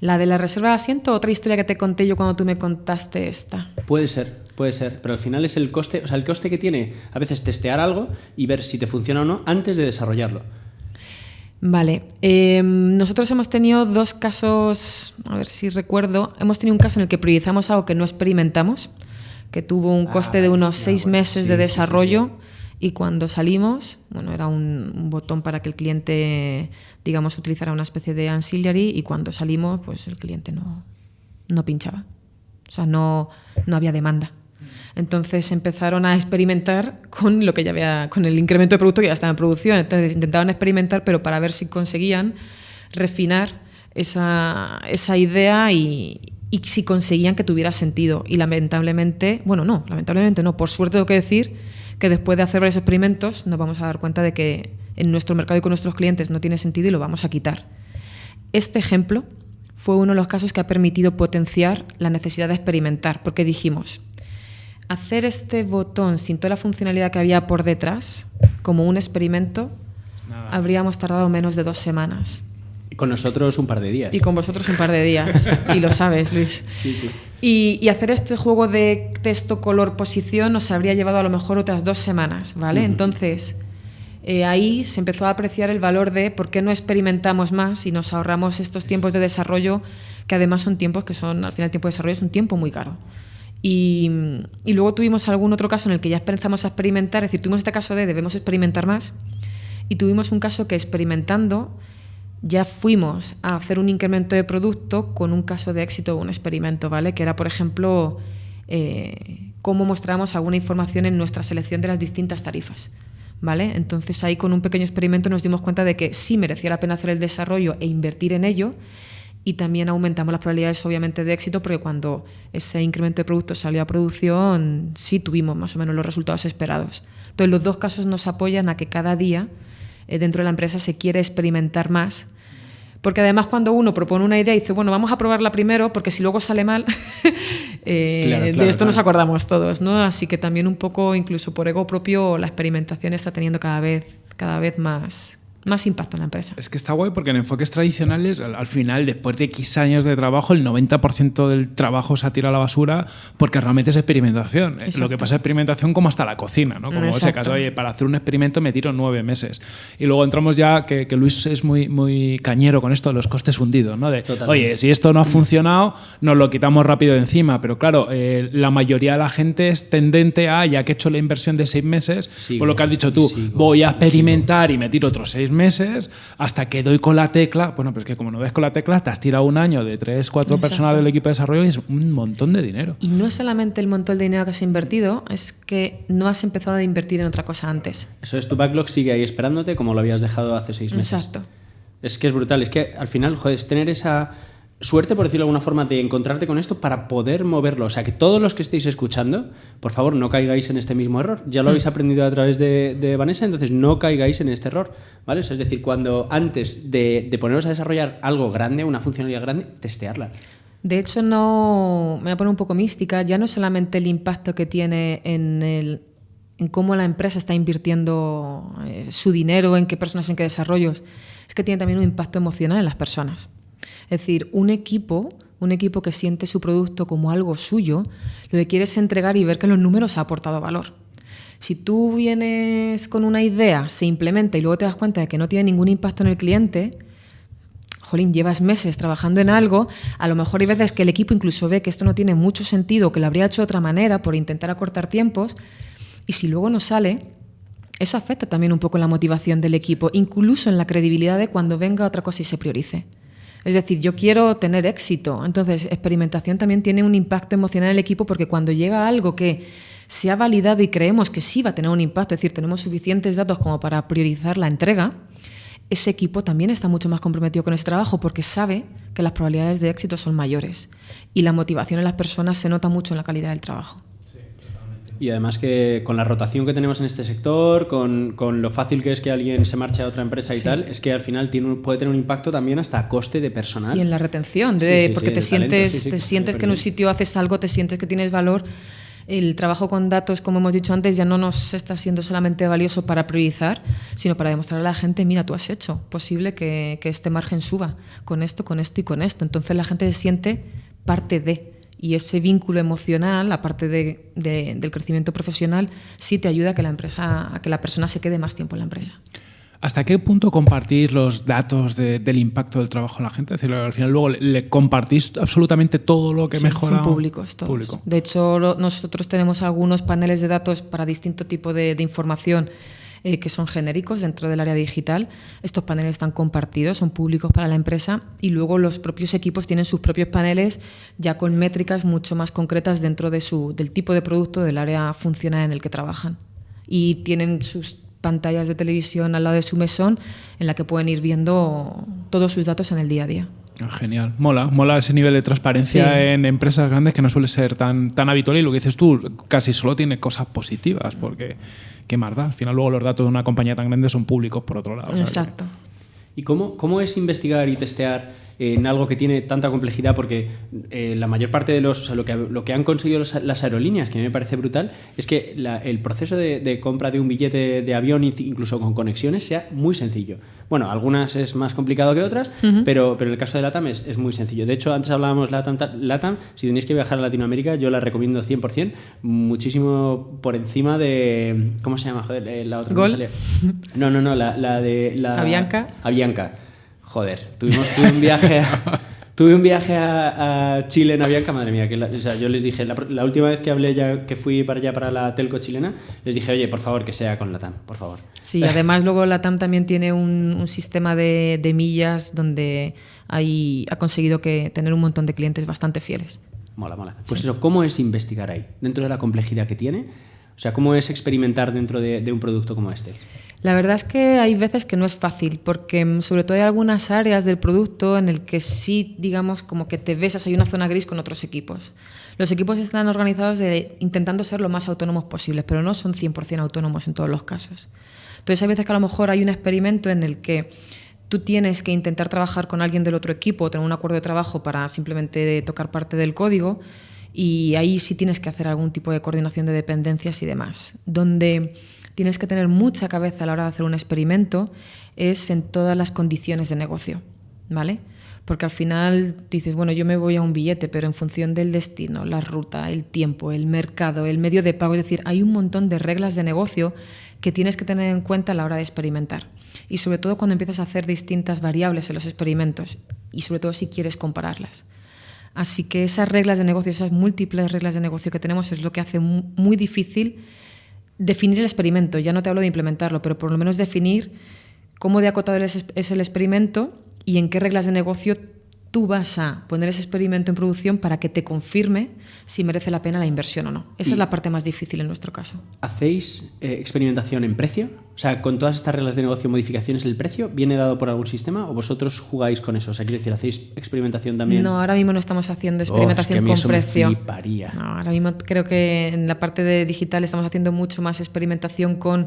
La de la reserva de asiento, otra historia que te conté yo cuando tú me contaste esta. Puede ser, puede ser, pero al final es el coste, o sea, el coste que tiene a veces testear algo y ver si te funciona o no antes de desarrollarlo. Vale, eh, nosotros hemos tenido dos casos, a ver si recuerdo, hemos tenido un caso en el que priorizamos algo que no experimentamos, que tuvo un Ah, coste de unos ya, seis bueno, meses sí, de sí, sí, desarrollo y cuando salimos, bueno, era un, un botón para que el cliente, digamos, utilizara una especie de ancillary y cuando salimos, pues el cliente no, no pinchaba, o sea, no, no había demanda. Entonces empezaron a experimentar con lo que ya había, con el incremento de producto que ya estaba en producción. Entonces intentaban experimentar, pero para ver si conseguían refinar esa, esa idea y, y si conseguían que tuviera sentido. Y lamentablemente, bueno, no, lamentablemente no, por suerte tengo que decir que después de hacer varios experimentos nos vamos a dar cuenta de que en nuestro mercado y con nuestros clientes no tiene sentido y lo vamos a quitar. Este ejemplo fue uno de los casos que ha permitido potenciar la necesidad de experimentar, porque dijimos, hacer este botón sin toda la funcionalidad que había por detrás, como un experimento, Nada. habríamos tardado menos de dos semanas. Y con nosotros un par de días. Y con vosotros un par de días. Y lo sabes, Luis. Sí, sí. Y, y hacer este juego de texto, color, posición nos habría llevado a lo mejor otras dos semanas, ¿vale? Entonces, eh, ahí se empezó a apreciar el valor de por qué no experimentamos más y nos ahorramos estos tiempos de desarrollo, que además son tiempos que son, al final el tiempo de desarrollo es un tiempo muy caro. Y, y luego tuvimos algún otro caso en el que ya empezamos a experimentar, es decir, tuvimos este caso de debemos experimentar más, y tuvimos un caso que experimentando ya fuimos a hacer un incremento de producto con un caso de éxito o un experimento, ¿vale? Que era, por ejemplo, eh, cómo mostramos alguna información en nuestra selección de las distintas tarifas. ¿Vale? Entonces ahí con un pequeño experimento nos dimos cuenta de que sí merecía la pena hacer el desarrollo e invertir en ello y también aumentamos las probabilidades obviamente de éxito porque cuando ese incremento de producto salió a producción sí tuvimos más o menos los resultados esperados. Entonces los dos casos nos apoyan a que cada día eh, dentro de la empresa se quiere experimentar más porque además cuando uno propone una idea y dice, bueno, vamos a probarla primero, porque si luego sale mal, eh, Claro, de claro, esto nos acordamos todos, ¿no? Así que también un poco, incluso por ego propio, la experimentación está teniendo cada vez, cada vez más, más impacto en la empresa. Es que está guay porque en enfoques tradicionales, al, al final, después de X años de trabajo, el 90% del trabajo se ha tirado a la basura porque realmente es experimentación. Eh, Lo Exacto. que pasa es experimentación como hasta la cocina, ¿no? Como ese Exacto. caso, oye, para hacer un experimento me tiro nueve meses. Y luego entramos ya, que, que Luis es muy, muy cañero con esto, de los costes hundidos, ¿no? De, Totalmente. oye, si esto no ha funcionado, nos lo quitamos rápido de encima. Pero claro, eh, la mayoría de la gente es tendente a, ya que he hecho la inversión de seis meses, Sigo, por lo que has dicho tú, sigo, voy a experimentar y me tiro otros seis meses hasta que doy con la tecla. Bueno, pero es que como no ves con la tecla, te has tirado un año de tres, cuatro Exacto. personas del equipo de desarrollo y es un montón de dinero. Y no es solamente el montón de dinero que has invertido, es que no has empezado a invertir en otra cosa antes. Eso es, tu backlog sigue ahí esperándote como lo habías dejado hace seis meses. Exacto. Es que es brutal, es que al final, joder, es tener esa suerte, por decirlo de alguna forma, de encontrarte con esto para poder moverlo. O sea, que todos los que estéis escuchando, por favor, no caigáis en este mismo error. Ya lo habéis aprendido a través de, de Vanessa, entonces no caigáis en este error, ¿vale? O sea, es decir, cuando antes de, de poneros a desarrollar algo grande, una funcionalidad grande, testearla. De hecho, no me voy a poner un poco mística, ya no es solamente el impacto que tiene en, el, en cómo la empresa está invirtiendo eh, su dinero, en qué personas, en qué desarrollos, es que tiene también un impacto emocional en las personas. Es decir, un equipo, un equipo que siente su producto como algo suyo, lo que quiere es entregar y ver que los números ha aportado valor. Si tú vienes con una idea, se implementa y luego te das cuenta de que no tiene ningún impacto en el cliente, jolín, llevas meses trabajando en algo, a lo mejor hay veces que el equipo incluso ve que esto no tiene mucho sentido, que lo habría hecho de otra manera por intentar acortar tiempos, y si luego no sale, eso afecta también un poco la motivación del equipo, incluso en la credibilidad de cuando venga otra cosa y se priorice. Es decir, yo quiero tener éxito, entonces experimentación también tiene un impacto emocional en el equipo porque cuando llega algo que se ha validado y creemos que sí va a tener un impacto, es decir, tenemos suficientes datos como para priorizar la entrega, ese equipo también está mucho más comprometido con ese trabajo porque sabe que las probabilidades de éxito son mayores y la motivación en las personas se nota mucho en la calidad del trabajo. Y además que con la rotación que tenemos en este sector, con, con lo fácil que es que alguien se marche a otra empresa y tal, es que al final tiene, puede tener un impacto también hasta a coste de personal. Y en la retención, de, porque te sientes, te sientes que en un sitio haces algo, te sientes que tienes valor. El trabajo con datos, como hemos dicho antes, ya no nos está siendo solamente valioso para priorizar, sino para demostrar a la gente, mira, tú has hecho posible que, que este margen suba con esto, con esto y con esto. Entonces la gente se siente parte de y ese vínculo emocional, aparte de, del crecimiento profesional, sí te ayuda a que la empresa, a que la persona se quede más tiempo en la empresa. ¿Hasta qué punto compartís los datos del impacto del trabajo en la gente? Es decir, al final luego le, compartís absolutamente todo lo que mejora. Son públicos todos. De hecho, nosotros tenemos algunos paneles de datos para distinto tipo de, de información eh, que son genéricos dentro del área digital. Estos paneles están compartidos, son públicos para la empresa y luego los propios equipos tienen sus propios paneles ya con métricas mucho más concretas dentro de su, del tipo de producto del área funcional en el que trabajan. Y tienen sus pantallas de televisión al lado de su mesón en la que pueden ir viendo todos sus datos en el día a día. Ah, genial, mola, mola ese nivel de transparencia en empresas grandes que no suele ser tan, tan habitual y lo que dices tú casi solo tiene cosas positivas porque qué más da. Al final luego los datos de una compañía tan grande son públicos por otro lado. Exacto. ¿Y cómo, cómo es investigar y testear en algo que tiene tanta complejidad, porque eh, la mayor parte de los, lo, que, lo que han conseguido las aerolíneas, que me parece brutal, es que el proceso de, compra de un billete de avión, incluso con conexiones, sea muy sencillo. Bueno, algunas es más complicado que otras, pero, pero en el caso de LATAM es, es, muy sencillo. De hecho, antes hablábamos LATAM, LATAM, si tenéis que viajar a Latinoamérica, yo la recomiendo 100%, muchísimo por encima de... ¿Cómo se llama? Joder, eh, la otra. ¿Gol? No, no, no, la, la de... La, Avianca. Avianca. Joder, tuvimos, tuve un viaje a, tuve un viaje a, Chile en Avianca, madre mía, que o sea, yo les dije, la, última vez que hablé ya, que fui para allá para la telco chilena, les dije, oye, por favor, que sea con la TAM, por favor. Sí, además luego la TAM también tiene un, sistema de, de, millas donde hay, ha conseguido que tener un montón de clientes bastante fieles. Mola, mola. Pues eso, ¿cómo es investigar ahí? Dentro de la complejidad que tiene, o sea, ¿cómo es experimentar dentro de, de un producto como este? La verdad es que hay veces que no es fácil, porque mm, sobre todo hay algunas áreas del producto en el que sí, digamos, como que te besas, hay una zona gris con otros equipos. Los equipos están organizados de, intentando ser lo más autónomos posibles, pero no son 100% autónomos en todos los casos. Entonces hay veces que a lo mejor hay un experimento en el que tú tienes que intentar trabajar con alguien del otro equipo o tener un acuerdo de trabajo para simplemente tocar parte del código y ahí sí tienes que hacer algún tipo de coordinación de dependencias y demás. Donde tienes que tener mucha cabeza a la hora de hacer un experimento es en todas las condiciones de negocio, ¿vale? Porque al final dices, bueno, yo me voy a un billete, pero en función del destino, la ruta, el tiempo, el mercado, el medio de pago, es decir, hay un montón de reglas de negocio que tienes que tener en cuenta a la hora de experimentar. Y sobre todo cuando empiezas a hacer distintas variables en los experimentos y sobre todo si quieres compararlas. Así que esas reglas de negocio, esas múltiples reglas de negocio que tenemos es lo que hace muy difícil definir el experimento, ya no te hablo de implementarlo, pero por lo menos definir cómo de acotado es el experimento y en qué reglas de negocio tú vas a poner ese experimento en producción para que te confirme si merece la pena la inversión o no. Esa es la parte más difícil en nuestro caso. ¿Hacéis eh, experimentación en precio? O sea, con todas estas reglas de negocio, modificaciones, ¿el precio viene dado por algún sistema o vosotros jugáis con eso? O sea, quiero decir, ¿hacéis experimentación también? No, ahora mismo no estamos haciendo experimentación oh, es con precio. Me no, ahora mismo creo que en la parte de digital estamos haciendo mucho más experimentación con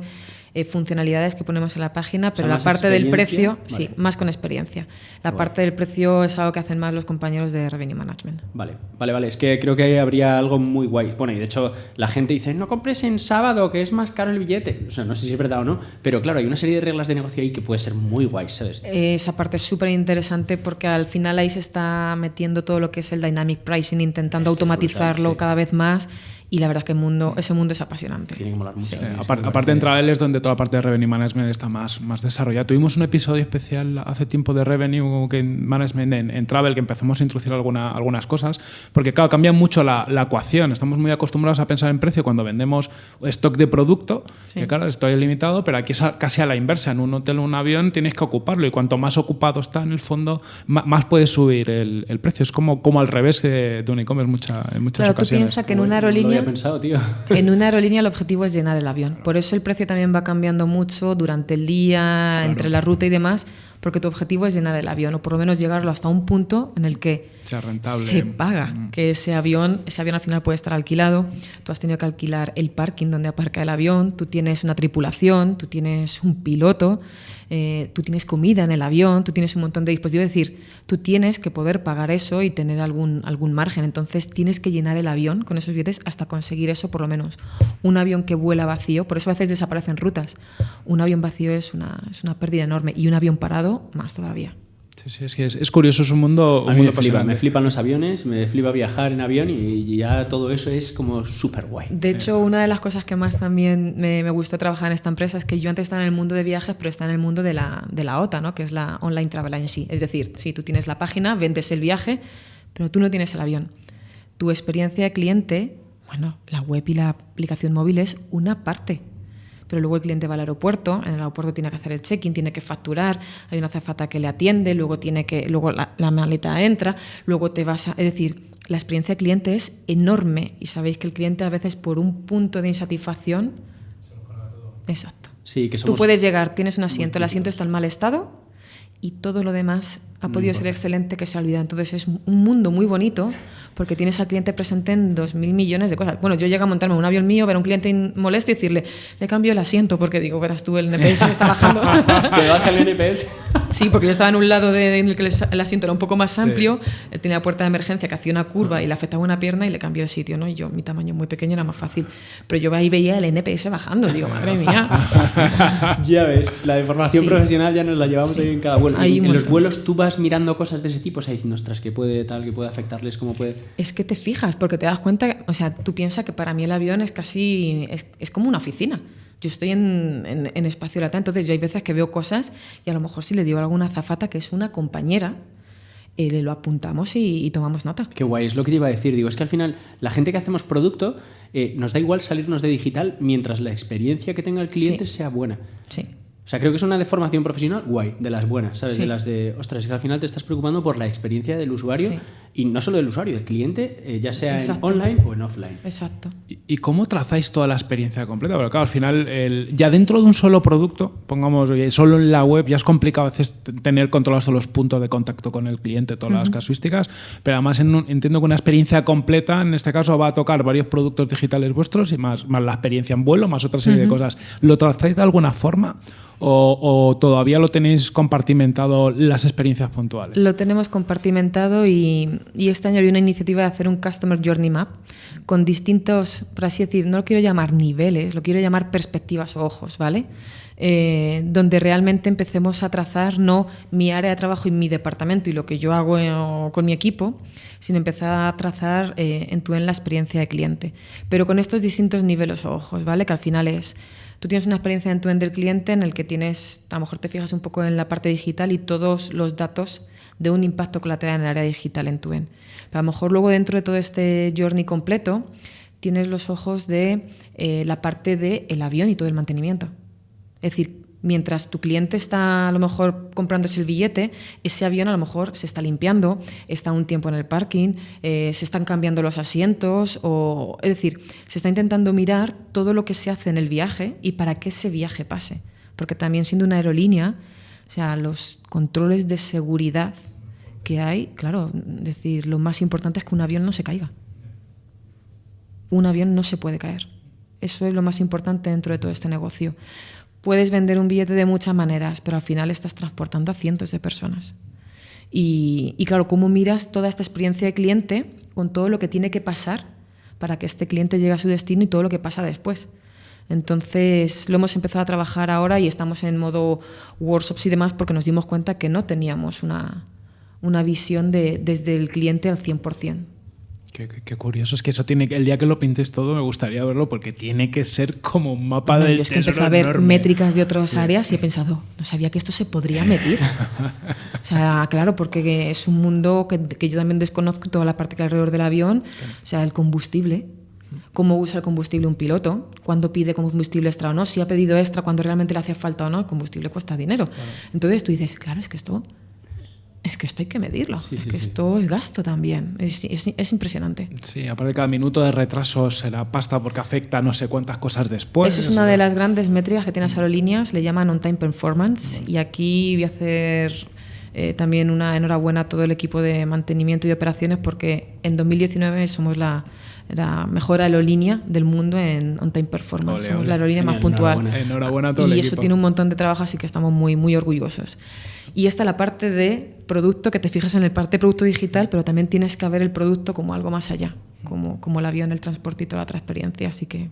eh, funcionalidades que ponemos en la página, pero la parte del precio, sí, más con experiencia. La parte del precio es algo que hacen más los compañeros de Revenue Management. Vale, vale, vale. Es que creo que habría algo muy guay. Bueno, y de hecho la gente dice, no compres en sábado, que es más caro el billete. O sea, no sé si es verdad o no, pero claro, hay una serie de reglas de negocio ahí que puede ser muy guay, ¿sabes? Esa parte es súper interesante porque al final ahí se está metiendo todo lo que es el dynamic pricing, intentando automatizarlo cada vez más y la verdad es que el mundo, ese mundo es apasionante. Tiene que molar mucho. aparte, en Travel es donde toda la parte de Revenue Management está más, más desarrollada. Tuvimos un episodio especial hace tiempo de Revenue Management en, Travel que empezamos a introducir alguna, algunas cosas, porque claro, cambia mucho la, la, ecuación. Estamos muy acostumbrados a pensar en precio cuando vendemos stock de producto, que claro, estoy limitado, pero aquí es casi a la inversa. En un hotel o un avión tienes que ocuparlo y cuanto más ocupado está en el fondo, más, puede subir el, el, precio. Es como, como al revés de, un e-commerce mucha, en muchas claro, ocasiones. Tú piensas que en una aerolínea había pensado, tío. En una aerolínea el objetivo es llenar el avión. Por eso el precio también va cambiando mucho durante el día, entre la ruta y demás, porque tu objetivo es llenar el avión o por lo menos llegarlo hasta un punto en el que sea rentable. se paga, Mm. que ese avión, ese avión al final puede estar alquilado, tú has tenido que alquilar el parking donde aparca el avión, tú tienes una tripulación, tú tienes un piloto, eh, tú tienes comida en el avión, tú tienes un montón de dispositivos, es decir, tú tienes que poder pagar eso y tener algún, algún margen, entonces tienes que llenar el avión con esos billetes hasta conseguir eso, por lo menos. Un avión que vuela vacío, por eso a veces desaparecen rutas, un avión vacío es una, es una pérdida enorme. Y un avión parado más todavía. Sí, sí, es que es, es curioso, es un mundo. A un me flipa, me flipan los aviones, me flipa viajar en avión y, y ya todo eso es como súper guay. De hecho, una de las cosas que más también me, me gustó trabajar en esta empresa es que yo antes estaba en el mundo de viajes, pero está en el mundo de la, de la OTA, ¿no? que es la Online Travel Agency. Es decir, si tú tienes la página, vendes el viaje, pero tú no tienes el avión. Tu experiencia de cliente, bueno, la web y la aplicación móvil es una parte. Pero luego el cliente va al aeropuerto, en el aeropuerto tiene que hacer el check-in, tiene que facturar, hay una azafata que le atiende, luego tiene que, luego la, la maleta entra, luego te vas a. Es decir, la experiencia de cliente es enorme y sabéis que el cliente a veces por un punto de insatisfacción. Exacto. Sí, que Tú somos puedes llegar, tienes un asiento, el asiento está en mal estado y todo lo demás ha podido ser excelente que se ha olvidado. Entonces es un mundo muy bonito porque tienes al cliente presente en dos mil millones de cosas. Bueno, yo llego a montarme en un avión mío, ver a un cliente molesto y decirle, le cambio el asiento porque digo, verás tú, el NPS me está bajando. que baja el NPS. Sí, porque yo estaba en un lado de, en el que el asiento era un poco más amplio, él tenía la puerta de emergencia que hacía una curva y le afectaba una pierna y le cambié el sitio, ¿no? Y yo, mi tamaño muy pequeño era más fácil. Pero yo ahí veía el NPS bajando, digo, madre mía. ya ves, la deformación Sí. profesional ya nos la llevamos Sí. ahí en cada vuelo. Hay en en los vuelos tú vas mirando cosas de ese tipo, o sea, diciendo, ostras, que puede tal, que puede afectarles, cómo puede. Es que te fijas, porque te das cuenta, o sea, tú piensas que para mí el avión es casi, es, es como una oficina. Yo estoy en, en, en espacio latente, entonces yo hay veces que veo cosas y a lo mejor si le digo a alguna azafata que es una compañera, eh, le lo apuntamos y, y tomamos nota. Qué guay, es lo que te iba a decir. Digo, es que al final la gente que hacemos producto eh, nos da igual salirnos de digital mientras la experiencia que tenga el cliente Sí. sea buena. Sí. O sea, creo que es una deformación profesional guay, de las buenas, ¿sabes? Sí. De las de, ostras, es que al final te estás preocupando por la experiencia del usuario Sí. Y no solo del usuario, del cliente, eh, ya sea Exacto. en online o en offline. Exacto. ¿Y- ¿Y cómo trazáis toda la experiencia completa? Porque claro, al final, el- ya dentro de un solo producto, pongamos, solo en la web, ya es complicado a veces tener controlados todos los puntos de contacto con el cliente, todas las casuísticas, pero además en un- entiendo que una experiencia completa, en este caso, va a tocar varios productos digitales vuestros y más, más la experiencia en vuelo, más otra serie de cosas. ¿Lo trazáis de alguna forma o, o todavía lo tenéis compartimentado las experiencias puntuales? Lo tenemos compartimentado y, y este año había una iniciativa de hacer un Customer Journey Map con distintos, por así decir, no lo quiero llamar niveles, lo quiero llamar perspectivas o ojos, ¿vale? Eh, donde realmente empecemos a trazar no mi área de trabajo y mi departamento y lo que yo hago con mi equipo, sino empezar a trazar eh, en tu en la experiencia de cliente. Pero con estos distintos niveles o ojos, ¿vale? Que al final es Tú tienes una experiencia en tu end del cliente en el que tienes, a lo mejor te fijas un poco en la parte digital y todos los datos de un impacto colateral en el área digital en tu end. Pero a lo mejor luego dentro de todo este journey completo tienes los ojos de eh, la parte del el avión y todo el mantenimiento. Es decir, mientras tu cliente está a lo mejor comprándose el billete, ese avión a lo mejor se está limpiando, está un tiempo en el parking, eh, se están cambiando los asientos, o, es decir, se está intentando mirar todo lo que se hace en el viaje y para que ese viaje pase. Porque también siendo una aerolínea, o sea, los controles de seguridad que hay, claro, decir, lo más importante es que un avión no se caiga. Un avión no se puede caer. Eso es lo más importante dentro de todo este negocio. Puedes vender un billete de muchas maneras, pero al final estás transportando a cientos de personas. Y, y, claro, ¿cómo miras toda esta experiencia de cliente con todo lo que tiene que pasar para que este cliente llegue a su destino y todo lo que pasa después? Entonces lo hemos empezado a trabajar ahora y estamos en modo workshops y demás porque nos dimos cuenta que no teníamos una, una visión de, desde el cliente al 100%. Qué, qué, qué, curioso, es que eso tiene que, el día que lo pintes todo me gustaría verlo porque tiene que ser como un mapa bueno, del Yo es que empecé a ver enorme. métricas de otras áreas y he pensado, no sabía que esto se podría medir. o sea, claro, porque es un mundo que, que, yo también desconozco toda la parte que hay alrededor del avión, o sea, el combustible. Cómo usa el combustible un piloto, cuándo pide combustible extra o no, si ha pedido extra cuando realmente le hace falta o no, el combustible cuesta dinero. Claro. Entonces tú dices, claro, es que esto es que esto hay que medirlo, que esto es gasto también, es, es, impresionante. Sí, aparte cada minuto de retraso será pasta porque afecta no sé cuántas cosas después. Eso es una de las grandes métricas que tienen las aerolíneas, le llaman on-time performance, y aquí voy a hacer eh, también una enhorabuena a todo el equipo de mantenimiento y operaciones porque en 2019 somos la, la mejor aerolínea del mundo en on-time performance. Somos la aerolínea más puntual. Enhorabuena. a todo y eso tiene un montón de trabajo, así que estamos muy, muy orgullosos. Y esta es la parte de producto, que te fijas en el parte de producto digital, pero también tienes que ver el producto como algo más allá, como, como el avión, el transporte y toda la otra experiencia. Así que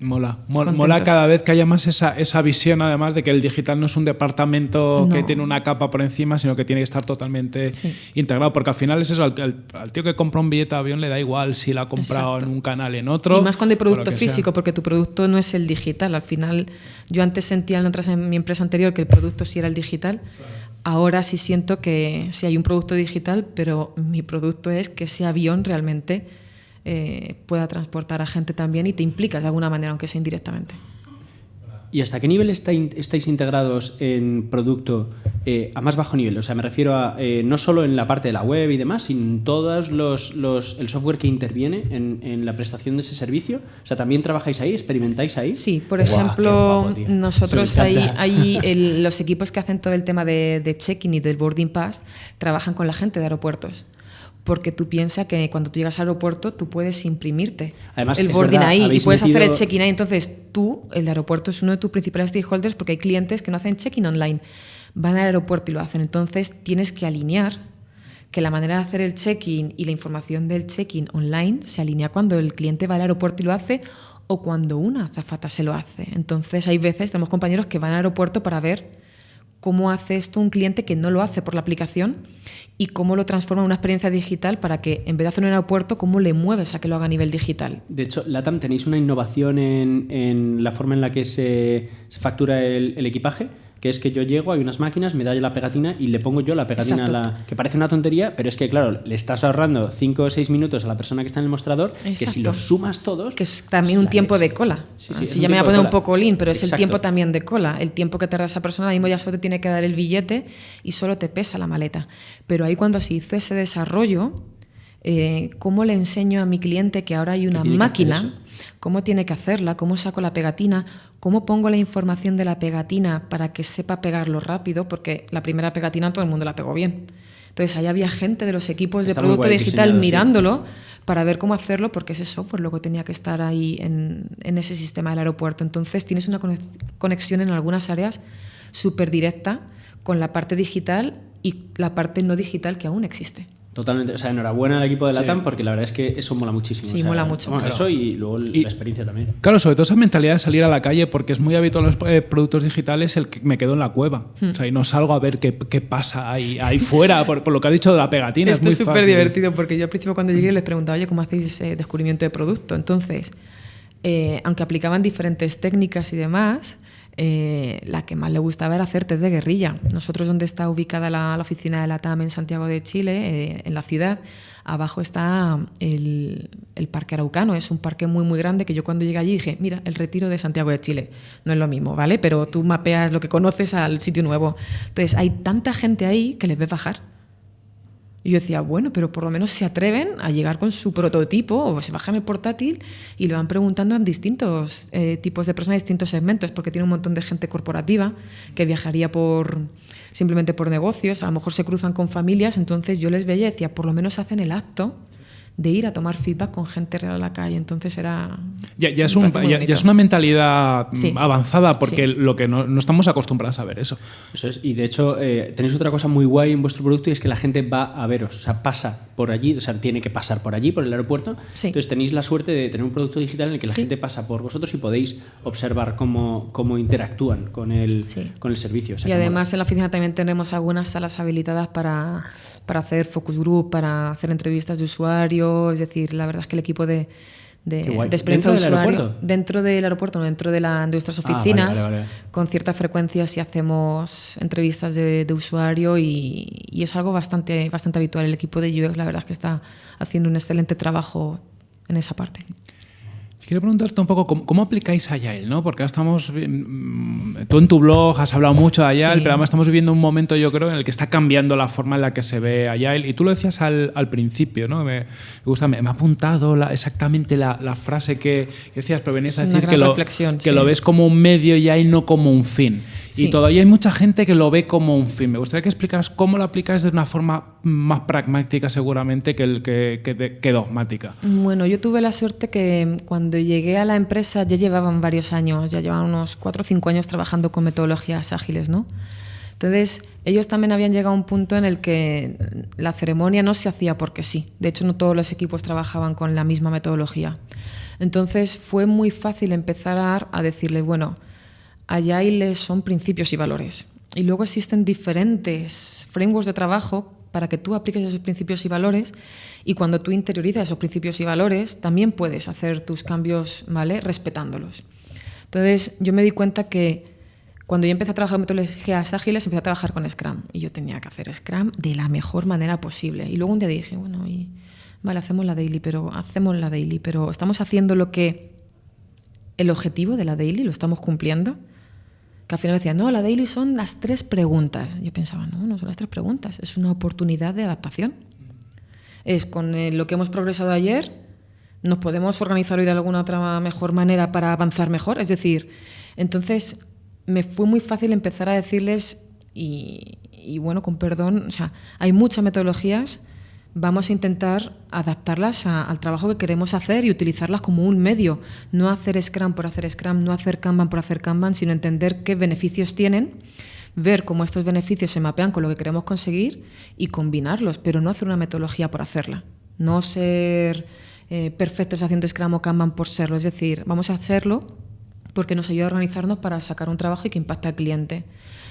Mola, mola, cada vez que haya más esa, esa, visión, además de que el digital no es un departamento que tiene una capa por encima, sino que tiene que estar totalmente integrado, porque al final es eso, al, tío que compra un billete de avión le da igual si lo ha comprado en un canal, en otro. Y más cuando hay producto físico, porque tu producto no es el digital. Al final, yo antes sentía en, otras, en mi empresa anterior que el producto sí era el digital. Ahora sí siento que sí hay un producto digital, pero mi producto es que ese avión realmente eh, pueda transportar a gente también y te implicas de alguna manera, aunque sea indirectamente. ¿Y hasta qué nivel estáis integrados en producto eh, a más bajo nivel? O sea, me refiero a eh, no solo en la parte de la web y demás, sino en todos los, el software que interviene en, la prestación de ese servicio. O sea, ¿también trabajáis ahí? ¿Experimentáis ahí? Sí, por ejemplo, nosotros ahí, ahí los equipos que hacen todo el tema de, de check-in y del boarding pass trabajan con la gente de aeropuertos porque tú piensas que cuando tú llegas al aeropuerto tú puedes imprimirte Además, el boarding ahí y puedes hacer el check-in ahí. Entonces tú, el aeropuerto es uno de tus principales stakeholders porque hay clientes que no hacen check-in online, van al aeropuerto y lo hacen. Entonces tienes que alinear que la manera de hacer el check-in y la información del check-in online se alinea cuando el cliente va al aeropuerto y lo hace o cuando una azafata se lo hace. Entonces hay veces, tenemos compañeros que van al aeropuerto para ver cómo hace esto un cliente que no lo hace por la aplicación y cómo lo transforma en una experiencia digital para que en vez de hacer un aeropuerto, cómo le mueves a que lo haga a nivel digital. De hecho, LATAM, ¿tenéis una innovación en, la forma en la que se, factura el equipaje? Que es que yo llego, hay unas máquinas, me da la pegatina y le pongo yo la pegatina a la... que parece una tontería, pero es que, claro, le estás ahorrando 5 o 6 minutos a la persona que está en el mostrador, que si los sumas todos... Que es también un tiempo de cola. Sí, sí, si ya me voy a poner un poco lean, pero es el tiempo también de cola. El tiempo que tarda esa persona, mismo ya solo te tiene que dar el billete y solo te pesa la maleta. Pero ahí cuando se hizo ese desarrollo, eh, ¿cómo le enseño a mi cliente que ahora hay una máquina? ¿Cómo tiene que hacerla? ¿Cómo saco la pegatina? ¿Cómo pongo la información de la pegatina para que sepa pegarlo rápido? Porque la primera pegatina todo el mundo la pegó bien. Entonces ahí había gente de los equipos de producto digital mirándolo para ver cómo hacerlo, porque ese software luego tenía que estar ahí en, en ese sistema del aeropuerto. Entonces tienes una conexión en algunas áreas súper directa con la parte digital y la parte no digital que aún existe. Totalmente, o sea, enhorabuena al equipo de Latam porque la verdad es que eso mola muchísimo. Sí, mola mucho. Eso y luego la experiencia también. Claro, sobre todo esa mentalidad de salir a la calle porque es muy habitual en los eh, productos digitales el que me quedo en la cueva. Hmm. O sea, y no salgo a ver qué, qué pasa ahí, ahí fuera, por, lo que has dicho de la pegatina. Esto es súper divertido porque yo al principio cuando llegué les preguntaba, oye, ¿cómo hacéis eh, descubrimiento de producto? Entonces, eh, aunque aplicaban diferentes técnicas y demás, eh, la que más le gustaba era hacer test de guerrilla. Nosotros, donde está ubicada la, oficina de la TAM en Santiago de Chile, eh, en la ciudad, abajo está el, Parque Araucano. Es un parque muy, muy grande que yo cuando llegué allí dije, mira, el retiro de Santiago de Chile. No es lo mismo, ¿vale? Pero tú mapeas lo que conoces al sitio nuevo. Entonces, hay tanta gente ahí que les ves bajar y yo decía, bueno, pero por lo menos se atreven a llegar con su prototipo o se bajan el portátil y le van preguntando a distintos eh, tipos de personas, distintos segmentos, porque tiene un montón de gente corporativa que viajaría por simplemente por negocios, a lo mejor se cruzan con familias, entonces yo les veía y decía, por lo menos hacen el acto de ir a tomar feedback con gente real a la calle. Entonces era... Ya, es, un, ya, es, una mentalidad avanzada porque lo que no, estamos acostumbrados a ver eso. Eso es. Y de hecho eh, tenéis otra cosa muy guay en vuestro producto y es que la gente va a veros, o sea, pasa por allí, o sea, tiene que pasar por allí, por el aeropuerto. Entonces tenéis la suerte de tener un producto digital en el que la gente pasa por vosotros y podéis observar cómo, cómo interactúan con el, con el servicio. y además en la oficina también tenemos algunas salas habilitadas para, para hacer focus group, para hacer entrevistas de usuarios es decir, la verdad es que el equipo de, de, experiencia de usuario dentro del aeropuerto, no dentro de, la, nuestras ah, oficinas, con cierta frecuencia si hacemos entrevistas de, usuario y, y, es algo bastante, bastante habitual. El equipo de UX la verdad es que está haciendo un excelente trabajo en esa parte. Quiero preguntarte un poco cómo, aplicáis Agile, ¿no? Porque estamos. Mm, tú en tu blog has hablado mucho de Agile, pero además estamos viviendo un momento, yo creo, en el que está cambiando la forma en la que se ve Agile. Y tú lo decías al, principio, ¿no? Me, gusta, me, ha apuntado exactamente la, frase que, decías, pero venías a decir que, lo, que lo ves como un medio y no como un fin. Y todavía hay mucha gente que lo ve como un fin. Me gustaría que explicaras cómo lo aplicas de una forma más pragmática, seguramente, que, el, que, que dogmática. Bueno, yo tuve la suerte que cuando llegué a la empresa ya llevaban varios años, ya llevaban unos cuatro o cinco años trabajando con metodologías ágiles, ¿no? Entonces, ellos también habían llegado a un punto en el que la ceremonia no se hacía porque sí. De hecho, no todos los equipos trabajaban con la misma metodología. Entonces, fue muy fácil empezar a, a decirle, bueno, Agile son principios y valores. Y luego existen diferentes frameworks de trabajo para que tú apliques esos principios y valores y cuando tú interiorizas esos principios y valores también puedes hacer tus cambios ¿vale? respetándolos. Entonces yo me di cuenta que cuando yo empecé a trabajar en metodologías ágiles empecé a trabajar con Scrum y yo tenía que hacer Scrum de la mejor manera posible. Y luego un día dije, bueno, y, vale, hacemos la daily, pero hacemos la daily, pero estamos haciendo lo que el objetivo de la daily lo estamos cumpliendo que al final me decían, no, la daily son las tres preguntas. Yo pensaba, no, no son las tres preguntas, es una oportunidad de adaptación. Es con eh, lo que hemos progresado ayer, nos podemos organizar hoy de alguna otra mejor manera para avanzar mejor. Es decir, entonces me fue muy fácil empezar a decirles, y, y bueno, con perdón, o sea, hay muchas metodologías vamos a intentar adaptarlas al trabajo que queremos hacer y utilizarlas como un medio. No hacer Scrum por hacer Scrum, no hacer Kanban por hacer Kanban, sino entender qué beneficios tienen, ver cómo estos beneficios se mapean con lo que queremos conseguir y combinarlos, pero no hacer una metodología por hacerla. No ser eh, perfectos haciendo Scrum o Kanban por serlo. Es decir, vamos a hacerlo porque nos ayuda a organizarnos para sacar un trabajo y que impacte al cliente.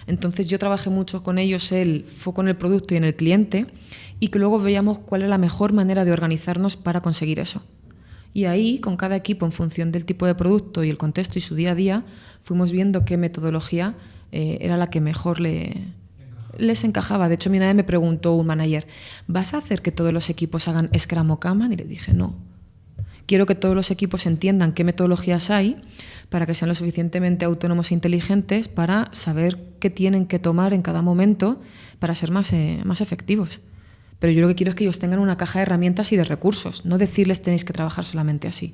Entonces yo trabajé mucho con ellos el foco en el producto y en el cliente y que luego veíamos cuál era la mejor manera de organizarnos para conseguir eso. Y ahí, con cada equipo, en función del tipo de producto y el contexto y su día a día, fuimos viendo qué metodología eh, era la que mejor le, les encajaba. De hecho, mi nadie me preguntó un manager, ¿vas a hacer que todos los equipos hagan Scrum o Kanban? Y le dije, no. Quiero que todos los equipos entiendan qué metodologías hay para que sean lo suficientemente autónomos e inteligentes para saber qué tienen que tomar en cada momento para ser más, eh, más efectivos. Pero yo lo que quiero es que ellos tengan una caja de herramientas y de recursos, no decirles tenéis que trabajar solamente así.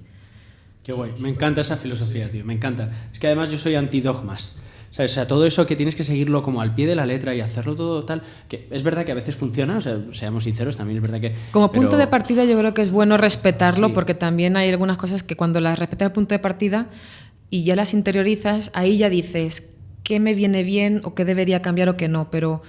Qué guay, me encanta esa filosofía, tío, me encanta. Es que además yo soy antidogmas. O sea, todo eso que tienes que seguirlo como al pie de la letra y hacerlo todo tal, que es verdad que a veces funciona, o sea, seamos sinceros, también es verdad que... Como punto de partida yo creo que es bueno respetarlo porque también hay algunas cosas que cuando las respetas el punto de partida y ya las interiorizas, ahí ya dices qué me viene bien o qué debería cambiar o qué no, pero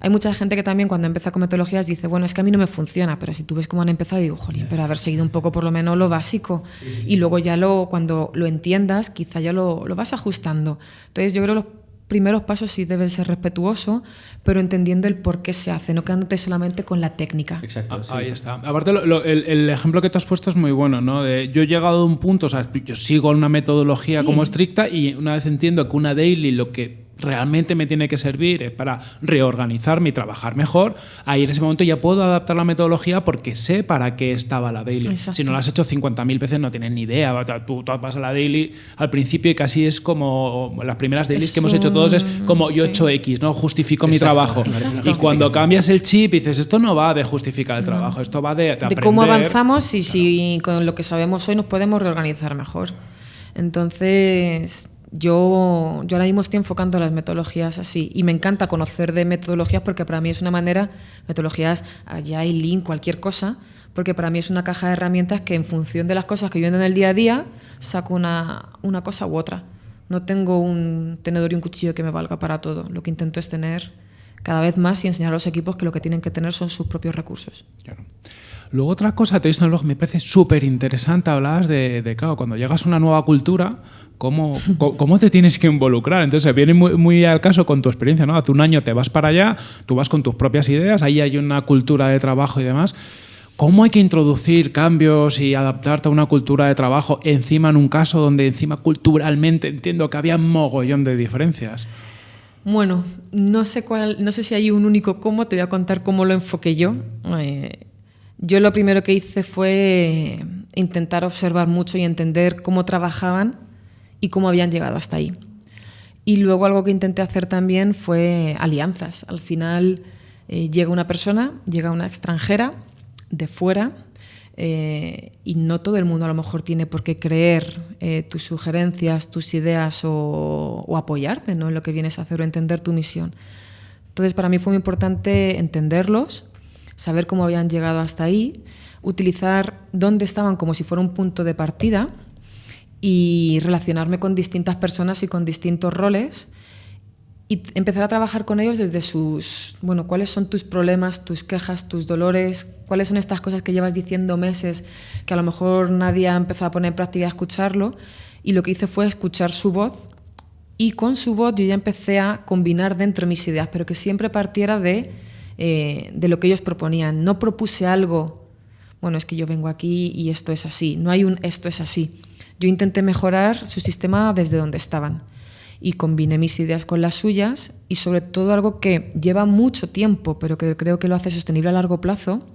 hay mucha gente que también cuando empieza con metodologías dice, bueno, es que a mí no me funciona, pero si tú ves cómo han empezado, digo, jolín, pero haber seguido un poco por lo menos lo básico. Y luego ya lo, cuando lo entiendas, quizá ya lo, lo vas ajustando. Entonces yo creo que los primeros pasos sí deben ser respetuoso, pero entendiendo el por qué se hace, no quedándote solamente con la técnica. Exacto. Ah, ahí está. Aparte, el, ejemplo que tú has puesto es muy bueno, ¿no? De, yo he llegado a un punto, o sea, yo sigo una metodología como estricta y una vez entiendo que una daily lo que realmente me tiene que servir para reorganizarme y trabajar mejor, ahí en ese momento ya puedo adaptar la metodología porque sé para qué estaba la daily. Si no la has hecho 50.000 veces no tienes ni idea. Tú, vas a la daily al principio y casi es como las primeras dailies que hemos hecho todos es como yo he hecho X, ¿no? Justifico mi trabajo. Y cuando cambias el chip dices, esto no va de justificar el trabajo, esto va de, de, cómo avanzamos y si con lo que sabemos hoy nos podemos reorganizar mejor. Entonces, yo, yo ahora mismo estoy enfocando las metodologías así y me encanta conocer de metodologías porque para mí es una manera, metodologías allá y Lean, cualquier cosa, porque para mí es una caja de herramientas que en función de las cosas que yo vendo en el día a día saco una, una cosa u otra. No tengo un tenedor y un cuchillo que me valga para todo. Lo que intento es tener cada vez más y enseñar a los equipos que lo que tienen que tener son sus propios recursos. Luego otra cosa, te blog, me parece súper interesante, hablabas de, de, claro, cuando llegas a una nueva cultura, ¿cómo, cómo te tienes que involucrar? Entonces viene muy, muy, al caso con tu experiencia, ¿no? Hace un año te vas para allá, tú vas con tus propias ideas, ahí hay una cultura de trabajo y demás. ¿Cómo hay que introducir cambios y adaptarte a una cultura de trabajo encima en un caso donde encima culturalmente entiendo que había un mogollón de diferencias? Bueno, no sé cuál, no sé si hay un único cómo, te voy a contar cómo lo enfoqué yo. Eh, yo lo primero que hice fue intentar observar mucho y entender cómo trabajaban y cómo habían llegado hasta ahí. Y luego algo que intenté hacer también fue alianzas. Al final eh, llega una persona, llega una extranjera de fuera eh, y no todo el mundo a lo mejor tiene por qué creer eh, tus sugerencias, tus ideas o, apoyarte ¿no? en lo que vienes a hacer o entender tu misión. Entonces para mí fue muy importante entenderlos, saber cómo habían llegado hasta ahí, utilizar dónde estaban como si fuera un punto de partida y relacionarme con distintas personas y con distintos roles y empezar a trabajar con ellos desde sus, bueno, cuáles son tus problemas, tus quejas, tus dolores, cuáles son estas cosas que llevas diciendo meses que a lo mejor nadie ha empezado a poner en práctica a escucharlo. Y lo que hice fue escuchar su voz y con su voz yo ya empecé a combinar dentro mis ideas, pero que siempre partiera de, eh, de lo que ellos proponían. No propuse algo, bueno, es que yo vengo aquí y esto es así, no hay un esto es así. Yo intenté mejorar su sistema desde donde estaban y combiné mis ideas con las suyas y sobre todo algo que lleva mucho tiempo, pero que creo que lo hace sostenible a largo plazo,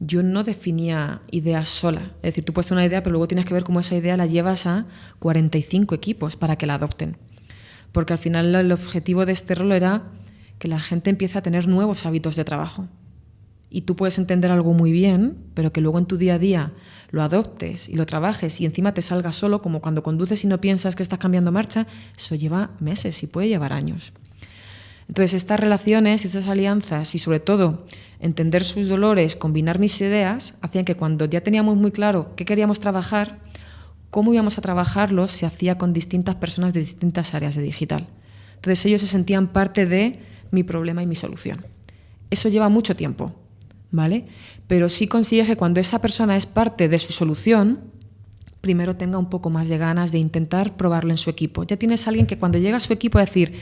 yo no definía ideas sola. Es decir, tú puedes una idea, pero luego tienes que ver cómo esa idea la llevas a 45 equipos para que la adopten. Porque al final el objetivo de este rol era que la gente empiece a tener nuevos hábitos de trabajo. Y tú puedes entender algo muy bien, pero que luego en tu día a día lo adoptes y lo trabajes y encima te salga solo, como cuando conduces y no piensas que estás cambiando marcha, eso lleva meses y puede llevar años. Entonces, estas relaciones, estas alianzas y sobre todo entender sus dolores, combinar mis ideas, hacían que cuando ya teníamos muy claro qué queríamos trabajar, cómo íbamos a trabajarlo, se hacía con distintas personas de distintas áreas de digital. Entonces ellos se sentían parte de mi problema y mi solución. Eso lleva mucho tiempo, ¿vale? Pero sí consigue que cuando esa persona es parte de su solución, primero tenga un poco más de ganas de intentar probarlo en su equipo. Ya tienes a alguien que cuando llega a su equipo a decir,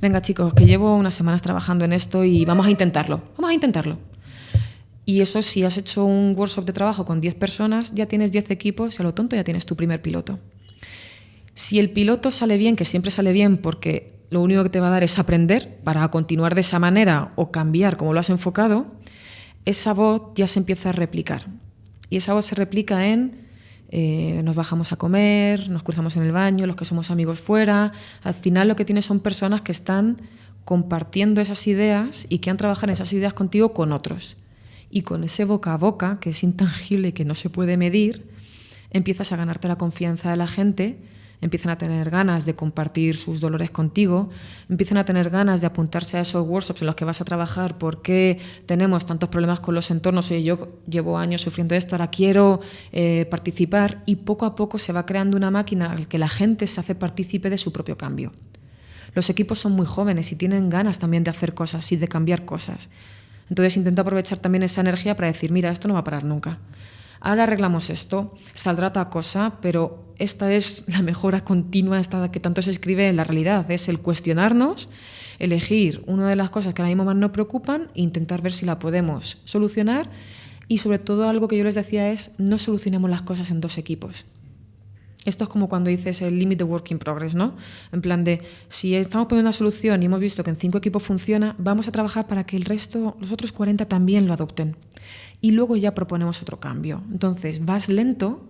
venga chicos, que llevo unas semanas trabajando en esto y vamos a intentarlo, vamos a intentarlo. Y eso si has hecho un workshop de trabajo con 10 personas, ya tienes 10 equipos y a lo tonto ya tienes tu primer piloto. Si el piloto sale bien, que siempre sale bien porque lo único que te va a dar es aprender para continuar de esa manera o cambiar como lo has enfocado, esa voz ya se empieza a replicar. Y esa voz se replica en eh, nos bajamos a comer, nos cruzamos en el baño, los que somos amigos fuera. Al final lo que tienes son personas que están compartiendo esas ideas y que han trabajado esas ideas contigo con otros. Y con ese boca a boca, que es intangible y que no se puede medir, empiezas a ganarte la confianza de la gente empiezan a tener ganas de compartir sus dolores contigo, empiezan a tener ganas de apuntarse a esos workshops en los que vas a trabajar, por qué tenemos tantos problemas con los entornos, oye, yo llevo años sufriendo esto, ahora quiero eh, participar y poco a poco se va creando una máquina en la que la gente se hace partícipe de su propio cambio. Los equipos son muy jóvenes y tienen ganas también de hacer cosas y de cambiar cosas. Entonces intento aprovechar también esa energía para decir, mira, esto no va a parar nunca ahora arreglamos esto, saldrá otra cosa, pero esta es la mejora continua esta que tanto se escribe en la realidad, es el cuestionarnos, elegir una de las cosas que ahora mismo más nos preocupan e intentar ver si la podemos solucionar y sobre todo algo que yo les decía es no solucionemos las cosas en dos equipos. Esto es como cuando dices el limit de work in progress, ¿no? En plan de, si estamos poniendo una solución y hemos visto que en cinco equipos funciona, vamos a trabajar para que el resto, los otros 40 también lo adopten y luego ya proponemos otro cambio. Entonces vas lento,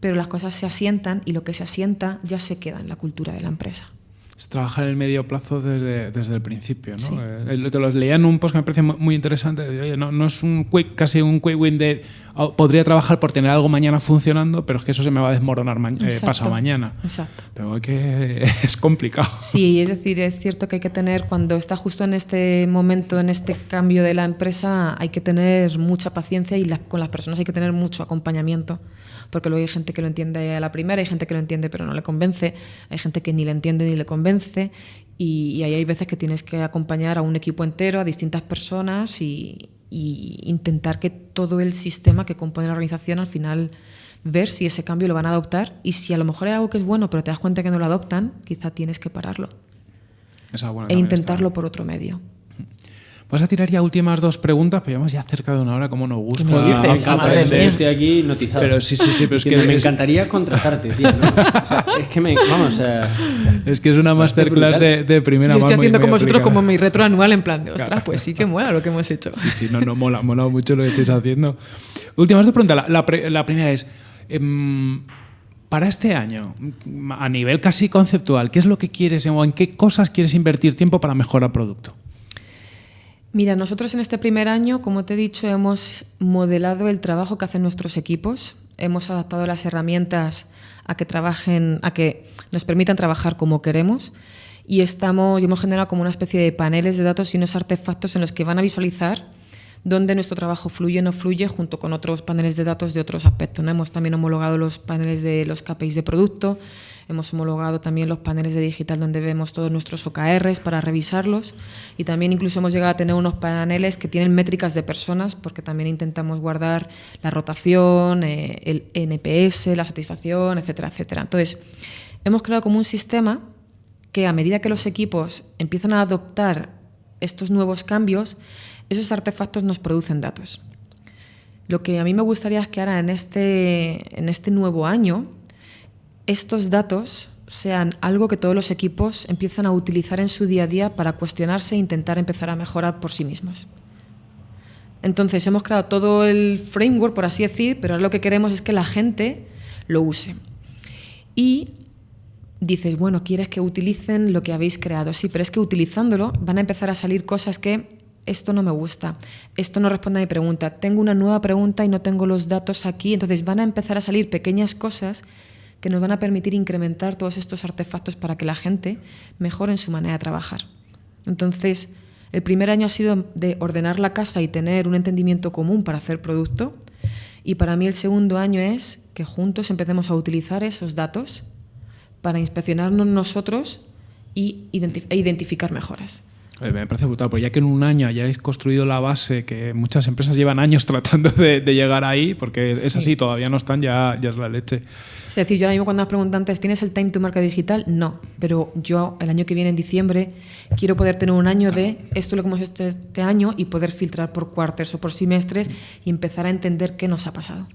pero las cosas se asientan y lo que se asienta ya se queda en la cultura de la empresa. Es trabajar en el medio plazo desde, desde el principio. ¿no? Eh, te los leía en un post que me parece muy interesante. no, no, es un quick, casi un quick win de oh, podría trabajar por tener algo mañana funcionando, pero es que eso se me va a desmoronar eh, pasado mañana. Exacto. Pero que es complicado. Sí, es decir, es cierto que hay que tener, cuando está justo en este momento, en este cambio de la empresa, hay que tener mucha paciencia y con las personas hay que tener mucho acompañamiento porque luego hay gente que lo entiende a la primera, hay gente que lo entiende pero no le convence, hay gente que ni le entiende ni le convence y, ahí hay veces que tienes que acompañar a un equipo entero, a distintas personas y, intentar que todo el sistema que compone la organización al final ver si ese cambio lo van a adoptar y si a lo mejor hay algo que es bueno pero te das cuenta que no lo adoptan, quizá tienes que pararlo e intentarlo por otro medio. Vas a tirar ya últimas dos preguntas, pero llevamos ya cerca de una hora, como nos gusta. Me dices, estoy aquí notizado. Pero sí, sí, sí, pero es que me encantaría contratarte, tío. es que me, vamos, es que es una masterclass de, de, primera Yo estoy haciendo como vosotros como mi retro anual en plan de, ostras, pues sí que mola lo que hemos hecho. Sí, sí, no, no, mola, mola mucho lo que estáis haciendo. Últimas dos preguntas. La, la, la primera es, Em, para este año, a nivel casi conceptual, ¿qué es lo que quieres o en qué cosas quieres invertir tiempo para mejorar el producto? Mira, nosotros en este primer año, como te he dicho, hemos modelado el trabajo que hacen nuestros equipos, hemos adaptado las herramientas a que trabajen, a que nos permitan trabajar como queremos y estamos y hemos generado como una especie de paneles de datos y unos artefactos en los que van a visualizar dónde nuestro trabajo fluye o no fluye junto con otros paneles de datos de otros aspectos. ¿no? Hemos también homologado los paneles de los KPIs de producto, Hemos homologado también los paneles de digital donde vemos todos nuestros OKRs para revisarlos y también incluso hemos llegado a tener unos paneles que tienen métricas de personas porque también intentamos guardar la rotación, eh, el NPS, la satisfacción, etcétera, etcétera. Entonces, hemos creado como un sistema que a medida que los equipos empiezan a adoptar estos nuevos cambios, esos artefactos nos producen datos. Lo que a mí me gustaría es que ahora en este, en este nuevo año estos datos sean algo que todos los equipos empiezan a utilizar en su día a día para cuestionarse e intentar empezar a mejorar por sí mismos. Entonces hemos creado todo el framework, por así decir, pero lo que queremos es que la gente lo use. Y dices, bueno, quieres que utilicen lo que habéis creado. Sí, pero es que utilizándolo van a empezar a salir cosas que esto no me gusta, esto no responde a mi pregunta, tengo una nueva pregunta y no tengo los datos aquí. Entonces van a empezar a salir pequeñas cosas que nos van a permitir incrementar todos estos artefactos para que la gente mejore en su manera de trabajar. Entonces, el primer año ha sido de ordenar la casa y tener un entendimiento común para hacer producto. Y para mí el segundo año es que juntos empecemos a utilizar esos datos para inspeccionarnos nosotros e identificar mejoras. Eh, me parece brutal, porque ya que en un año hayáis construido la base, que muchas empresas llevan años tratando de, llegar ahí, porque es así, todavía no están, ya, ya es la leche. Es decir, yo ahora mismo cuando me preguntan antes, ¿tienes el time to market digital? No, pero yo el año que viene, en diciembre, quiero poder tener un año de esto lo que hemos hecho este año y poder filtrar por cuartos o por semestres y empezar a entender qué nos ha pasado.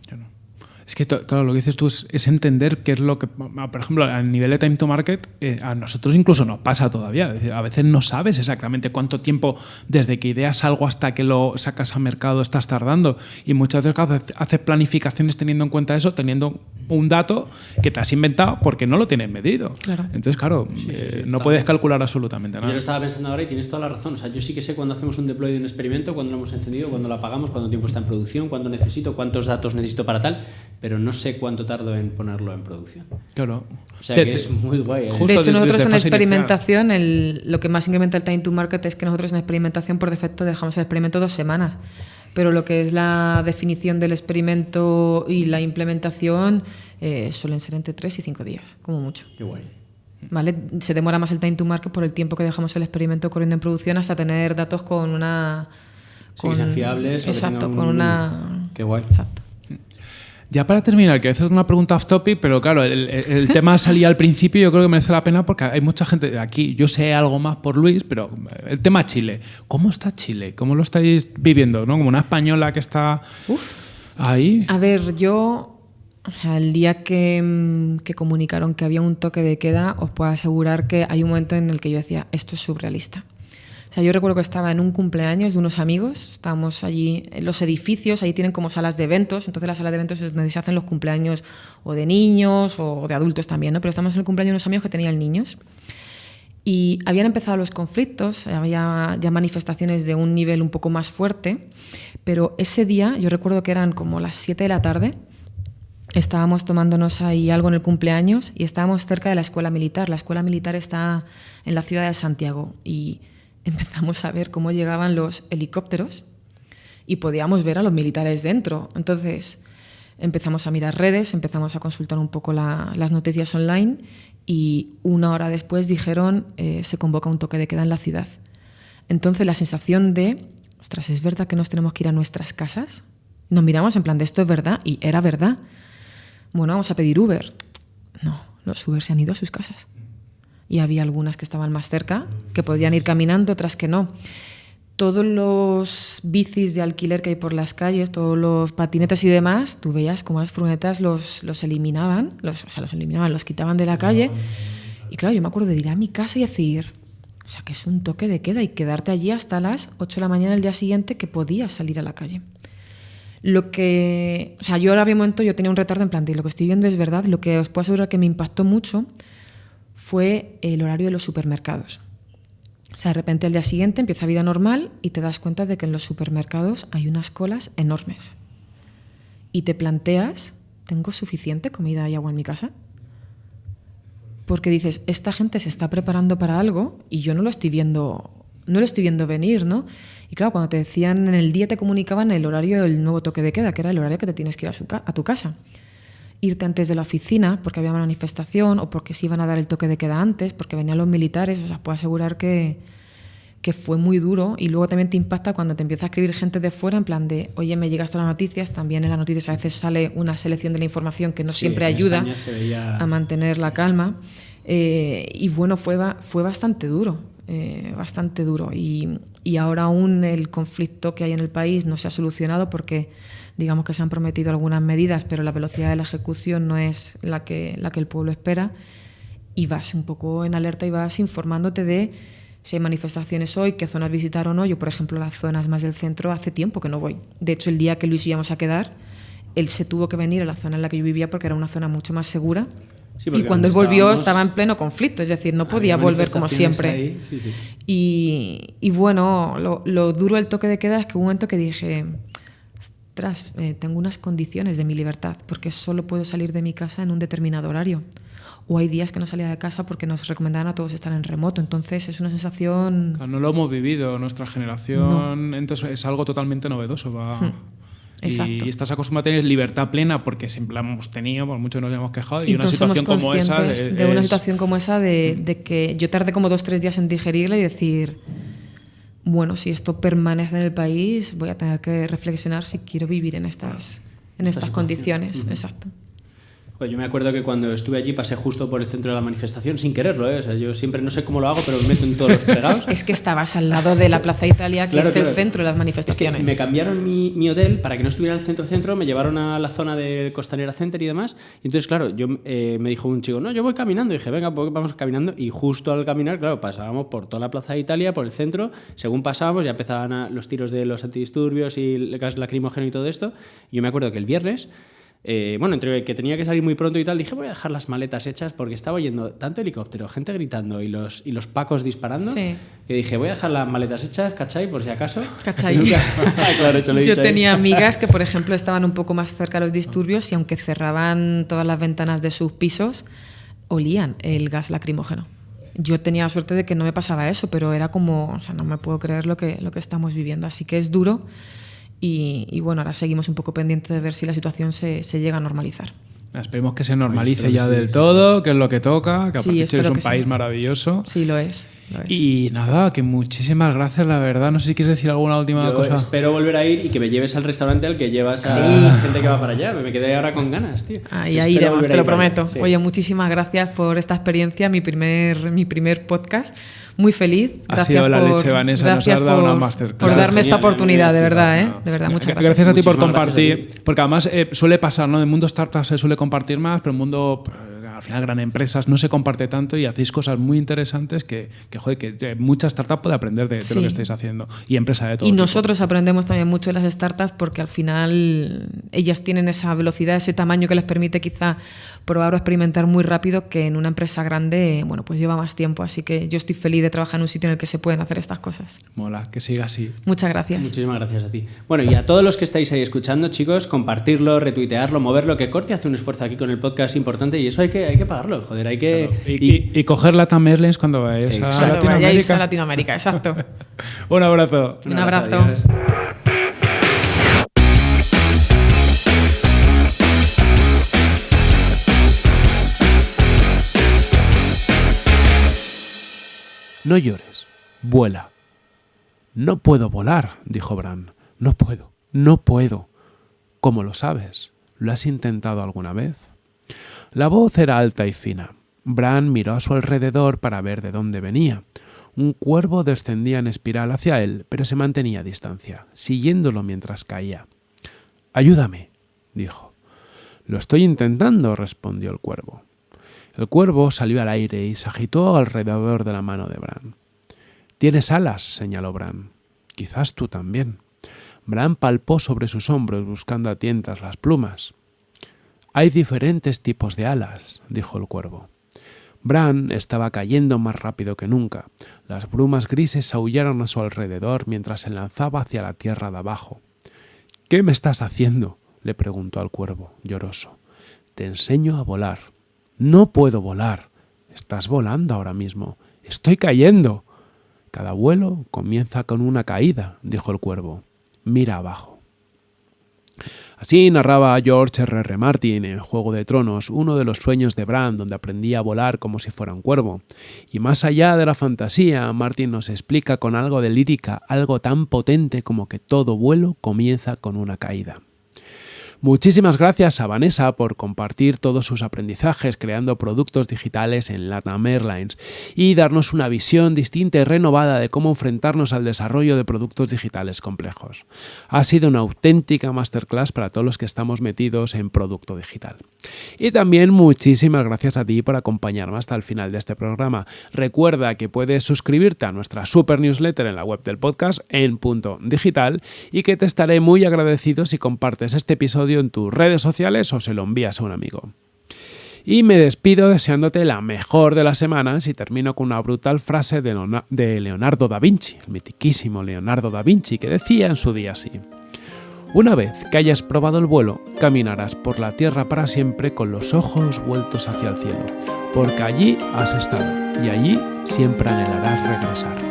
Es que, claro, lo que dices tú es, entender qué es lo que, por ejemplo, a nivel de time to market, eh, a nosotros incluso nos pasa todavía. A veces no sabes exactamente cuánto tiempo desde que ideas algo hasta que lo sacas a mercado estás tardando. Y muchas veces haces planificaciones teniendo en cuenta eso, teniendo un dato que te has inventado porque no lo tienes medido. Claro. Entonces, claro, eh, no puedes calcular absolutamente nada. Yo lo estaba pensando ahora y tienes toda la razón. O sea, yo sí que sé cuando hacemos un deploy de un experimento, cuando lo hemos encendido, cuando lo apagamos, cuánto tiempo está en producción, cuándo necesito, cuántos datos necesito para tal pero no sé cuánto tardo en ponerlo en producción. Claro. O sea que es muy guay. ¿eh? de hecho, nosotros en experimentación, lo que más incrementa el time to market es que nosotros en experimentación por defecto dejamos el experimento dos semanas. Pero lo que es la definición del experimento y la implementación eh, suelen ser entre tres y cinco días, como mucho. Qué guay. ¿Vale? Se demora más el time to market por el tiempo que dejamos el experimento corriendo en producción hasta tener datos con una. Con, sí, fiables. Exacto, con una. Qué guay. Exacto. Ya para terminar, quiero hacer una pregunta off topic, pero claro, el, tema salía al principio y yo creo que merece la pena porque hay mucha gente aquí. Yo sé algo más por Luis, pero el tema Chile. ¿Cómo está Chile? ¿Cómo lo estáis viviendo? ¿no? Como una española que está ahí. A ver, yo el día que, que, comunicaron que había un toque de queda, os puedo asegurar que hay un momento en el que yo decía, esto es surrealista. O sea, yo recuerdo que estaba en un cumpleaños de unos amigos, estábamos allí en los edificios, ahí tienen como salas de eventos, entonces la sala de eventos es donde se hacen los cumpleaños o de niños o de adultos también, ¿no? Pero estamos en el cumpleaños de unos amigos que tenían niños. Y habían empezado los conflictos, había ya manifestaciones de un nivel un poco más fuerte, pero ese día, yo recuerdo que eran como las 7 de la tarde, estábamos tomándonos ahí algo en el cumpleaños y estábamos cerca de la escuela militar. La escuela militar está en la ciudad de Santiago y empezamos a ver cómo llegaban los helicópteros y podíamos ver a los militares dentro. Entonces empezamos a mirar redes, empezamos a consultar un poco las noticias online y una hora después dijeron eh, se convoca un toque de queda en la ciudad. Entonces la sensación de, ostras, ¿es verdad que nos tenemos que ir a nuestras casas? Nos miramos en plan de esto es verdad y era verdad. Bueno, vamos a pedir Uber. No, los Uber se han ido a sus casas y había algunas que estaban más cerca, que podían ir caminando, otras que no. Todos los bicis de alquiler que hay por las calles, todos los patinetes y demás, tú veías como las furgonetas los, los eliminaban, los, o sea, los eliminaban, los quitaban de la calle. Y claro, yo me acuerdo de ir a mi casa y decir, o sea, que es un toque de queda y quedarte allí hasta las 8 de la mañana el día siguiente que podías salir a la calle. Lo que, o sea, yo ahora un momento, yo tenía un retardo en plan, lo que estoy viendo es verdad, lo que os puedo asegurar que me impactó mucho fue el horario de los supermercados. O sea, de repente al día siguiente empieza vida normal y te das cuenta de que en los supermercados hay unas colas enormes. Y te planteas, ¿tengo suficiente comida y agua en mi casa? Porque dices, esta gente se está preparando para algo y yo no lo estoy viendo, no lo estoy viendo venir, ¿no? Y claro, cuando te decían en el día te comunicaban el horario del nuevo toque de queda, que era el horario que te tienes que ir a, tu casa. Irte antes de la oficina porque había manifestación o porque se iban a dar el toque de queda antes, porque venían los militares, o sea, puedo asegurar que, que fue muy duro y luego también te impacta cuando te empieza a escribir gente de fuera en plan de, oye, me llegas todas las noticias, también en las noticias a veces sale una selección de la información que no siempre ayuda a mantener la calma. Eh, y bueno, fue, fue bastante duro, eh, bastante duro. Y, y, ahora aún el conflicto que hay en el país no se ha solucionado porque digamos que se han prometido algunas medidas, pero la velocidad de la ejecución no es la que, la que el pueblo espera. Y vas un poco en alerta y vas informándote de si hay manifestaciones hoy, qué zonas visitar o no. Yo, por ejemplo, las zonas más del centro hace tiempo que no voy. De hecho, el día que Luis íbamos a quedar, él se tuvo que venir a la zona en la que yo vivía porque era una zona mucho más segura y cuando él volvió estaba en pleno conflicto, es decir, no podía volver como siempre. Y, bueno, lo, duro del toque de queda es que hubo un momento que dije, ostras, eh, tengo unas condiciones de mi libertad, porque solo puedo salir de mi casa en un determinado horario. O hay días que no salía de casa porque nos recomendaban a todos estar en remoto. Entonces es una sensación... No lo hemos vivido, nuestra generación, entonces es algo totalmente novedoso. Va... Hmm. Y estás acostumbrado a tener libertad plena porque siempre la hemos tenido, por mucho nos hemos quejado. Y, una situación como esa. De, una situación como esa, de, que yo tardé como dos tres días en digerirla y decir, bueno, si esto permanece en el país, voy a tener que reflexionar si quiero vivir en estas, en estas condiciones. Exacto. Pues yo me acuerdo que cuando estuve allí pasé justo por el centro de la manifestación sin quererlo, ¿eh? O sea, yo siempre no sé cómo lo hago, pero me meto en todos los fregados. es que estabas al lado de la Plaza Italia, que es el centro de las manifestaciones. me cambiaron mi, mi, hotel para que no estuviera en el centro-centro, me llevaron a la zona del Costanera Center y demás. Y entonces, claro, yo eh, me dijo un chico, no, yo voy caminando. Y dije, venga, pues vamos caminando. Y justo al caminar, claro, pasábamos por toda la Plaza de Italia, por el centro. Según pasábamos, ya empezaban los tiros de los antidisturbios y el gas lacrimógeno y todo esto. Y yo me acuerdo que el viernes eh, bueno, entre que tenía que salir muy pronto y tal, dije voy a dejar las maletas hechas porque estaba oyendo tanto helicóptero, gente gritando y los, y los pacos disparando, que dije voy a dejar las maletas hechas, ¿cachai? Por si acaso. ¿Cachai? Yo tenía amigas que, por ejemplo, estaban un poco más cerca de los disturbios y aunque cerraban todas las ventanas de sus pisos, olían el gas lacrimógeno. Yo tenía la suerte de que no me pasaba eso, pero era como, o sea, no me puedo creer lo que, lo que estamos viviendo. Así que es duro y, bueno, ahora seguimos un poco pendientes de ver si la situación se, se llega a normalizar. Esperemos que se normalice ya del todo, que es lo que toca, que sí, es un país maravilloso. Sí, lo es, Y nada, que muchísimas gracias, la verdad. No sé si quieres decir alguna última Yo cosa. Espero volver a ir y que me lleves al restaurante al que llevas a la gente que va para allá. Me quedé ahora con ganas, tío. Ahí, ahí iremos, te lo prometo. Oye, muchísimas gracias por esta experiencia, mi primer, mi primer podcast muy feliz. Gracias ha sido la leche, Vanessa, gracias nos has dado una Por darme esta oportunidad, de verdad, ¿eh? De verdad, muchas gracias. Gracias a ti por compartir, porque además eh, suele pasar, ¿no? En el mundo startup se suele compartir más, pero en el mundo al final gran empresas no se comparte tanto y hacéis cosas muy interesantes que, que, joder, que mucha startup puede aprender de, lo que estáis haciendo y empresa de todo. Y nosotros aprendemos también mucho de las startups porque al final ellas tienen esa velocidad, ese tamaño que les permite quizá probar o experimentar muy rápido que en una empresa grande, bueno, pues lleva más tiempo. Así que yo estoy feliz de trabajar en un sitio en el que se pueden hacer estas cosas. Mola, que siga así. Muchas gracias. Muchísimas gracias a ti. Bueno, y a todos los que estáis ahí escuchando, chicos, compartirlo, retuitearlo, moverlo, que Corte hace un esfuerzo aquí con el podcast importante y eso hay que hay que pagarlo, joder, hay que... Y, coger la Tamerlens cuando vayáis a Latinoamérica. a Latinoamérica, exacto. un abrazo. Un, abrazo. No llores, vuela. No puedo volar, dijo Bran. No puedo, no puedo. ¿Cómo lo sabes? ¿Lo has intentado alguna vez? La voz era alta y fina. Bran miró a su alrededor para ver de dónde venía. Un cuervo descendía en espiral hacia él, pero se mantenía a distancia, siguiéndolo mientras caía. Ayúdame, dijo. Lo estoy intentando, respondió el cuervo. El cuervo salió al aire y se agitó alrededor de la mano de Bran. Tienes alas, señaló Bran. Quizás tú también. Bran palpó sobre sus hombros buscando a tientas las plumas. Hay diferentes tipos de alas, dijo el cuervo. Bran estaba cayendo más rápido que nunca. Las brumas grises aullaron a su alrededor mientras se lanzaba hacia la tierra de abajo. ¿Qué me estás haciendo? le preguntó al cuervo, lloroso. Te enseño a volar. No puedo volar. Estás volando ahora mismo. Estoy cayendo. Cada vuelo comienza con una caída, dijo el cuervo. Mira abajo. Así narraba George R. R. Martin en Juego de Tronos uno de los sueños de Bran donde aprendía a volar como si fuera un cuervo. Y más allá de la fantasía, Martin nos explica con algo de lírica algo tan potente como que todo vuelo comienza con una caída. Muchísimas gracias a Vanessa por compartir todos sus aprendizajes creando productos digitales en Latam Airlines y darnos una visión distinta y renovada de cómo enfrentarnos al desarrollo de productos digitales complejos. Ha sido una auténtica masterclass para todos los que estamos metidos en producto digital. Y también muchísimas gracias a ti por acompañarme hasta el final de este programa. Recuerda que puedes suscribirte a nuestra super newsletter en la web del podcast en punto digital y que te estaré muy agradecido si compartes este en tus redes sociales o se lo envías a un amigo. Y me despido deseándote la mejor de las semanas y termino con una brutal frase de Leonardo da Vinci, el mitiquísimo Leonardo da Vinci, que decía en su día así. Una vez que hayas probado el vuelo, caminarás por la tierra para siempre con los ojos vueltos hacia el cielo, porque allí has estado y allí siempre anhelarás regresar.